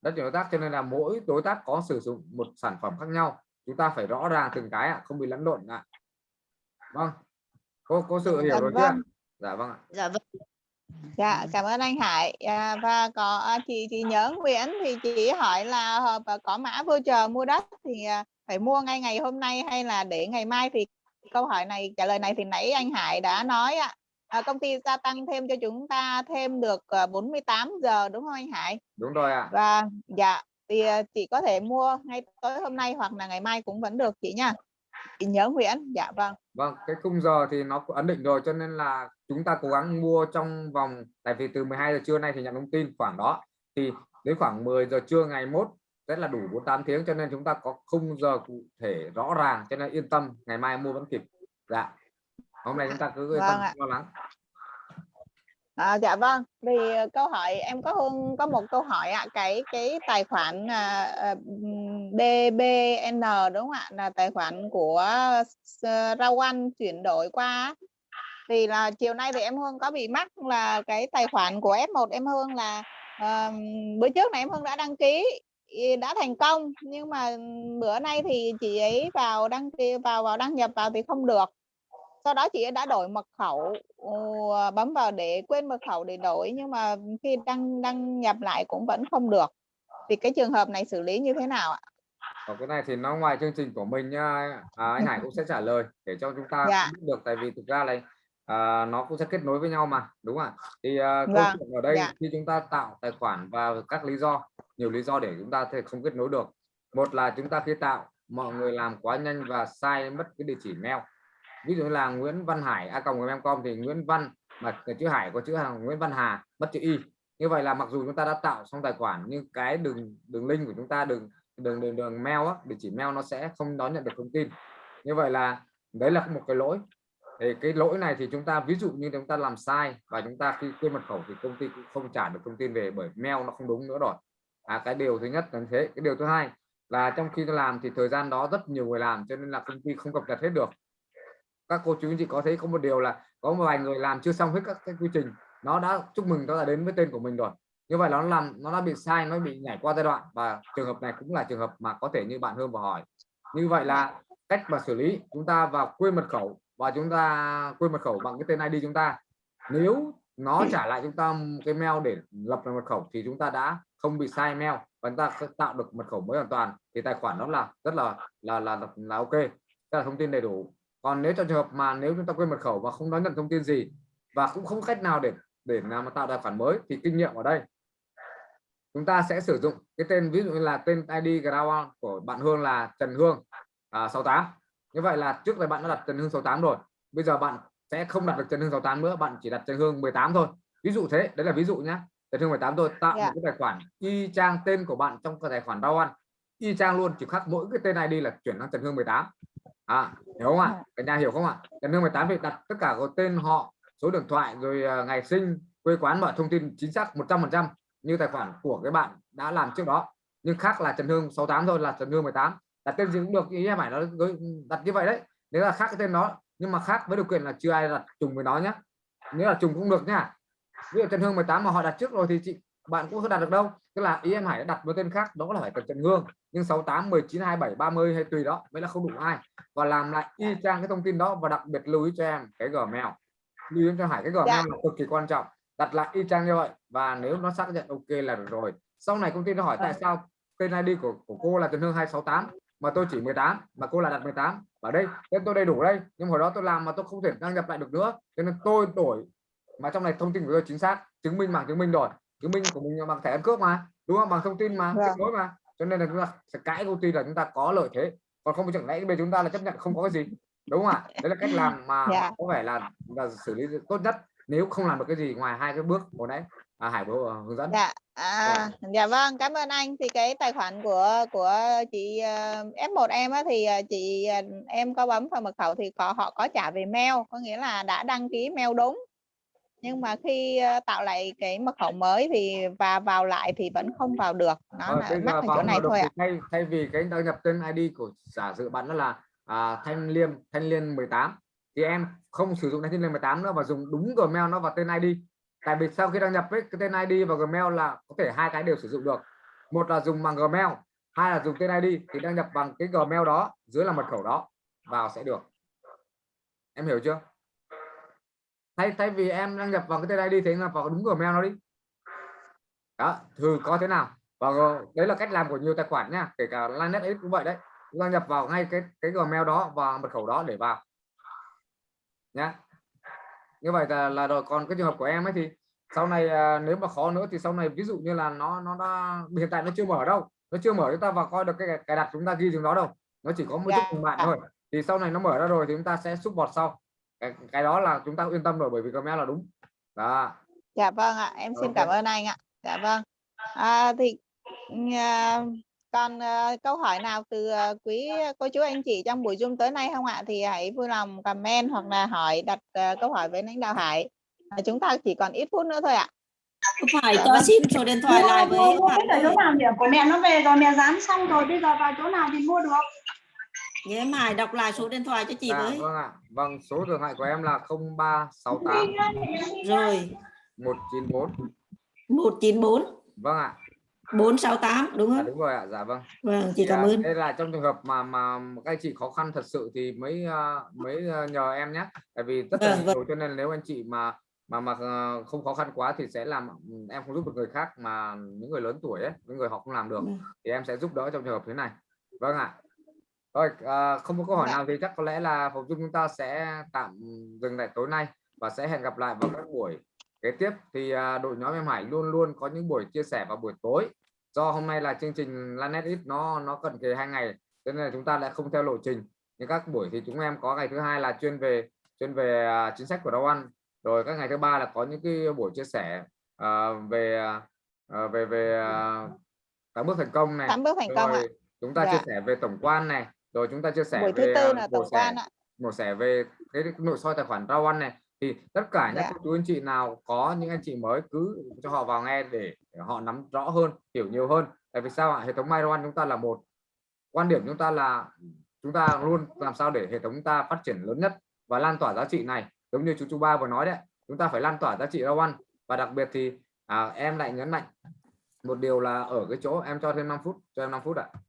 rất nhiều đối tác cho nên là mỗi đối tác có sử dụng một sản phẩm khác nhau. Chúng ta phải rõ ràng từng cái ạ không bị lẫn lộn ạ. Vâng. Có có sự hiểu Dạ rồi chưa? vâng. dạ vâng ạ. Dạ vâng. Dạ, cảm ơn anh Hải. À, và có à, chị chị nhớ Nguyễn thì chị hỏi là à, có mã voucher mua đất thì à, phải mua ngay ngày hôm nay hay là để ngày mai thì câu hỏi này trả lời này thì nãy anh Hải đã nói ạ. À, công ty gia tăng thêm cho chúng ta thêm được à, 48 giờ đúng không anh Hải? đúng rồi ạ Và dạ thì à, chị có thể mua ngay tối hôm nay hoặc là ngày mai cũng vẫn được chị nha. Chị nhớ Nguyễn. Dạ vâng. Vâng, cái khung giờ thì nó ấn định rồi cho nên là chúng ta cố gắng mua trong vòng tại vì từ 12 giờ trưa nay thì nhận thông tin khoảng đó thì đến khoảng 10 giờ trưa ngày mốt sẽ là đủ 48 tiếng cho nên chúng ta có khung giờ cụ thể rõ ràng cho nên yên tâm ngày mai mua vẫn kịp. Dạ. Hôm nay chúng ta cứ yên Vâng tâm ạ. lo lắng. À, dạ vâng thì ờ, câu hỏi em có Hương có một câu hỏi ạ cái cái tài khoản à, à, DBN đúng không ạ là tài khoản của S- Rawan chuyển đổi qua thì là chiều nay thì em Hương có bị mắc là cái tài khoản của F1 em Hương là ờm, bữa trước này em Hương đã đăng ký đã thành công nhưng mà bữa nay thì chị ấy vào đăng ký vào vào đăng nhập vào thì không được sau đó chị ấy đã đổi mật khẩu bấm vào để quên mật khẩu để đổi nhưng mà khi đăng đăng nhập lại cũng vẫn không được thì cái trường hợp này xử lý như thế nào ạ Còn cái này thì nó ngoài chương trình của mình. À, anh Hải cũng sẽ trả lời để cho chúng ta Dạ. biết được tại vì thực ra này à, nó cũng sẽ kết nối với nhau mà đúng không ạ? Thì à, câu Vâng, chuyện ở đây dạ. khi chúng ta tạo tài khoản và các lý do nhiều lý do để chúng ta thể không kết nối được. Một là chúng ta khi tạo mọi người làm quá nhanh và sai mất cái địa chỉ mail. Ví dụ là Nguyễn Văn Hải a còng com thì Nguyễn Văn mà chữ Hải có chữ hàng Nguyễn Văn Hà mất chữ y. Như vậy là mặc dù chúng ta đã tạo xong tài khoản nhưng cái đường đường link của chúng ta đường đường đường, đường mail á, địa chỉ mail nó sẽ không đón nhận được thông tin như vậy là đấy là một cái lỗi thì cái lỗi này thì chúng ta ví dụ như chúng ta làm sai và chúng ta khi quên mật khẩu thì công ty cũng không trả được thông tin về bởi mail nó không đúng nữa rồi. À, cái điều thứ nhất là thế. Cái điều thứ hai là trong khi tôi làm thì thời gian đó rất nhiều người làm cho nên là công ty không cập nhật hết được. Các cô chú anh chị có thấy có một điều là có một vài người làm chưa xong hết các cái quy trình. Nó đã chúc mừng nó đã đến với tên của mình rồi. Như vậy nó làm nó đã bị sai nó bị nhảy qua giai đoạn và trường hợp này cũng là trường hợp mà có thể như bạn Hương vừa hỏi. Như vậy là cách mà xử lý chúng ta vào quên mật khẩu và chúng ta quên mật khẩu bằng cái tên ID chúng ta. Nếu nó trả lại chúng ta cái mail để lập lại mật khẩu thì chúng ta đã không bị sai mail và chúng ta tạo được mật khẩu mới hoàn toàn. Thì tài khoản đó là rất là là là là, là ok tức là thông tin đầy đủ. Còn nếu trong trường hợp mà nếu chúng ta quên mật khẩu và không đón nhận thông tin gì và cũng không cách nào để để làm mà tạo tài khoản mới thì kinh nghiệm ở đây. Chúng ta sẽ sử dụng cái tên ví dụ như là tên ID Ground của bạn Hương là Trần Hương à, 68 như vậy là trước đây bạn đã đặt Trần Hương 68 rồi. Bây giờ bạn sẽ không đặt được Trần Hương 68 nữa bạn chỉ đặt Trần Hương 18 thôi. Ví dụ thế đấy là ví dụ nhé Trần Hương 18 thôi tạo Dạ. một cái tài khoản y chang tên của bạn trong cái tài khoản Rawan y chang luôn chỉ khác mỗi cái tên ID là chuyển sang Trần Hương 18 à, hiểu không ạ? Cả nhà hiểu không ạ? Trần Hương 18 thì đặt tất cả có tên họ số điện thoại rồi à, ngày sinh quê quán mọi thông tin chính xác 100% như tài khoản của cái bạn đã làm trước đó. Nhưng khác là Trần Hương 68 thôi là Trần Hương 18 đặt tên gì cũng được ý em phải nó đặt như vậy đấy. Nếu là khác cái tên đó nhưng mà khác với điều kiện là chưa ai đặt trùng với nó nhé nếu là trùng cũng được nhá. Ví dụ Trần Hương 18 mà họ đặt trước rồi thì chị bạn cũng không đặt được đâu. Tức là ý em Hải đặt một tên khác đó là phải cần Trần Hương. Nhưng 68 19 27 30 hay tùy đó mới là không đủ ai. Và làm lại y chang cái thông tin đó và đặc biệt lưu ý cho em cái Gmail lưu ý cho Hải cái Gmail Dạ. là cực kỳ quan trọng. Đặt lại y chang như vậy và nếu nó xác nhận ok là được rồi. Sau này công ty nó hỏi tại sao tên ID của, của cô là Trần Hương 268 mà tôi chỉ 18 mà cô là đặt 18 ở đây tên tôi đầy đủ đây nhưng hồi đó tôi làm mà tôi không thể đăng nhập lại được nữa. Cho nên tôi đổi mà trong này thông tin của tôi chính xác chứng minh bằng chứng minh rồi. Chứng minh của mình là bằng thẻ căn cước mà đúng không? Bằng thông tin mà Vâng. kết nối mà. Cho nên là chúng ta sẽ cãi công ty là chúng ta có lợi thế. Còn không chẳng lẽ bây giờ chúng ta là chấp nhận không có cái gì đúng không ạ? Đấy là cách làm mà Dạ. có vẻ là, là xử lý tốt nhất nếu không làm được cái gì ngoài hai cái bước hồi nãy à, Hải vừa hướng dẫn Dạ, à, dạ vâng, cảm ơn anh. Thì cái tài khoản của của chị ờ, F1 em á thì ờ, chị ờ, em có bấm vào mật khẩu thì có họ có trả về mail, có nghĩa là đã đăng ký mail đúng. Nhưng mà khi ờ, tạo lại cái mật khẩu mới thì và vào lại thì vẫn không vào được. Nó Ờ, là mắc ở chỗ này thôi ạ. thay thay vì cái đăng nhập tên ID của giả sử bạn đó là à, Thanh Liêm Thanh Liên 18 thì em không sử dụng Thanh Liên 18 nữa và dùng đúng Gmail nó vào tên ID tại vì sau khi đăng nhập với cái tên ID và Gmail là có thể hai cái đều sử dụng được. Một là dùng bằng Gmail, hai là dùng tên ID thì đăng nhập bằng cái Gmail đó dưới là mật khẩu đó, vào sẽ được. Em hiểu chưa? Thay thay vì em đăng nhập vào cái tên ID thì là vào đúng Gmail nó đi. Đó, thử có thế nào? Và đấy là cách làm của nhiều tài khoản nha, kể cả Linenet cũng vậy đấy. Đăng nhập vào ngay cái cái Gmail đó và mật khẩu đó để vào. Nhá như vậy là, là rồi còn cái trường hợp của em ấy thì sau này à, nếu mà khó nữa thì sau này ví dụ như là nó nó đã hiện tại nó chưa mở đâu nó chưa mở chúng ta vào coi được cái cài đặt chúng ta ghi xuống đó đâu nó chỉ có một chút Dạ. cùng bạn thôi thì sau này nó mở ra rồi thì chúng ta sẽ support sau cái, cái đó là chúng ta yên tâm rồi bởi vì Gmail là đúng đó Dạ vâng ạ, em xin Ok. cảm ơn anh ạ. Dạ vâng. À, thì à, còn à, câu hỏi nào từ à, quý cô chú anh chị trong buổi Zoom tới nay không ạ? Thì hãy vui lòng comment hoặc là hỏi đặt à, câu hỏi với lãnh đạo Hải. À, chúng ta chỉ còn ít phút nữa thôi ạ. phải cho xin số điện thoại lại với mua, biết ở chỗ nào điểm của mẹ nó về rồi mẹ dán xong rồi bây giờ vào chỗ nào thì mua được? Nhớ em Hải đọc lại số điện thoại cho chị Dạ, với. vâng ạ. Vâng số điện thoại của em là 0368 rồi. 194 194 vâng ạ 468 đúng dạ, không? đúng rồi ạ dạ vâng. Vâng chị cảm ơn. đây là trong trường hợp mà mà các anh chị khó khăn thật sự thì mới ờ, mới nhờ em nhé. Tại vì rất là Vâng, vâng. nhiều cho nên nếu anh chị mà mà mà không khó khăn quá thì sẽ làm ừ, em không giúp được người khác mà những người lớn tuổi ấy những người họ không làm được Vâng. thì em sẽ giúp đỡ trong trường hợp thế này. Vâng ạ. À, không có câu hỏi Dạ. nào thì chắc có lẽ là phòng dung chúng ta sẽ tạm dừng lại tối nay và sẽ hẹn gặp lại vào các buổi kế tiếp. Thì à, đội nhóm em Hải luôn luôn có những buổi chia sẻ vào buổi tối do hôm nay là chương trình Lanet ít nó nó cận kề hai ngày cho nên là chúng ta lại không theo lộ trình nhưng các buổi thì chúng em có ngày thứ hai là chuyên về chuyên về à, chính sách của Dow Ăn rồi các ngày thứ ba là có những cái buổi chia sẻ à, về à, về về tám bước thành công này Tám bước thành công ạ. chúng ta Dạ. chia sẻ về tổng quan này rồi chúng ta chia sẻ Buổi về thứ tư là tổng quan ạ. mổ xẻ về cái nội soi tài khoản rau ăn này thì tất cả những Dạ. cô chú anh chị nào có những anh chị mới cứ cho họ vào nghe để, để họ nắm rõ hơn hiểu nhiều hơn. Tại vì sao ạ? Hệ thống MyRoan chúng ta là một. Quan điểm chúng ta là chúng ta luôn làm sao để hệ thống chúng ta phát triển lớn nhất và lan tỏa giá trị này. Giống như chú chú ba vừa nói đấy chúng ta phải lan tỏa giá trị rau ăn và đặc biệt thì à, em lại nhấn mạnh một điều là ở cái chỗ em cho thêm 5 phút cho em 5 phút ạ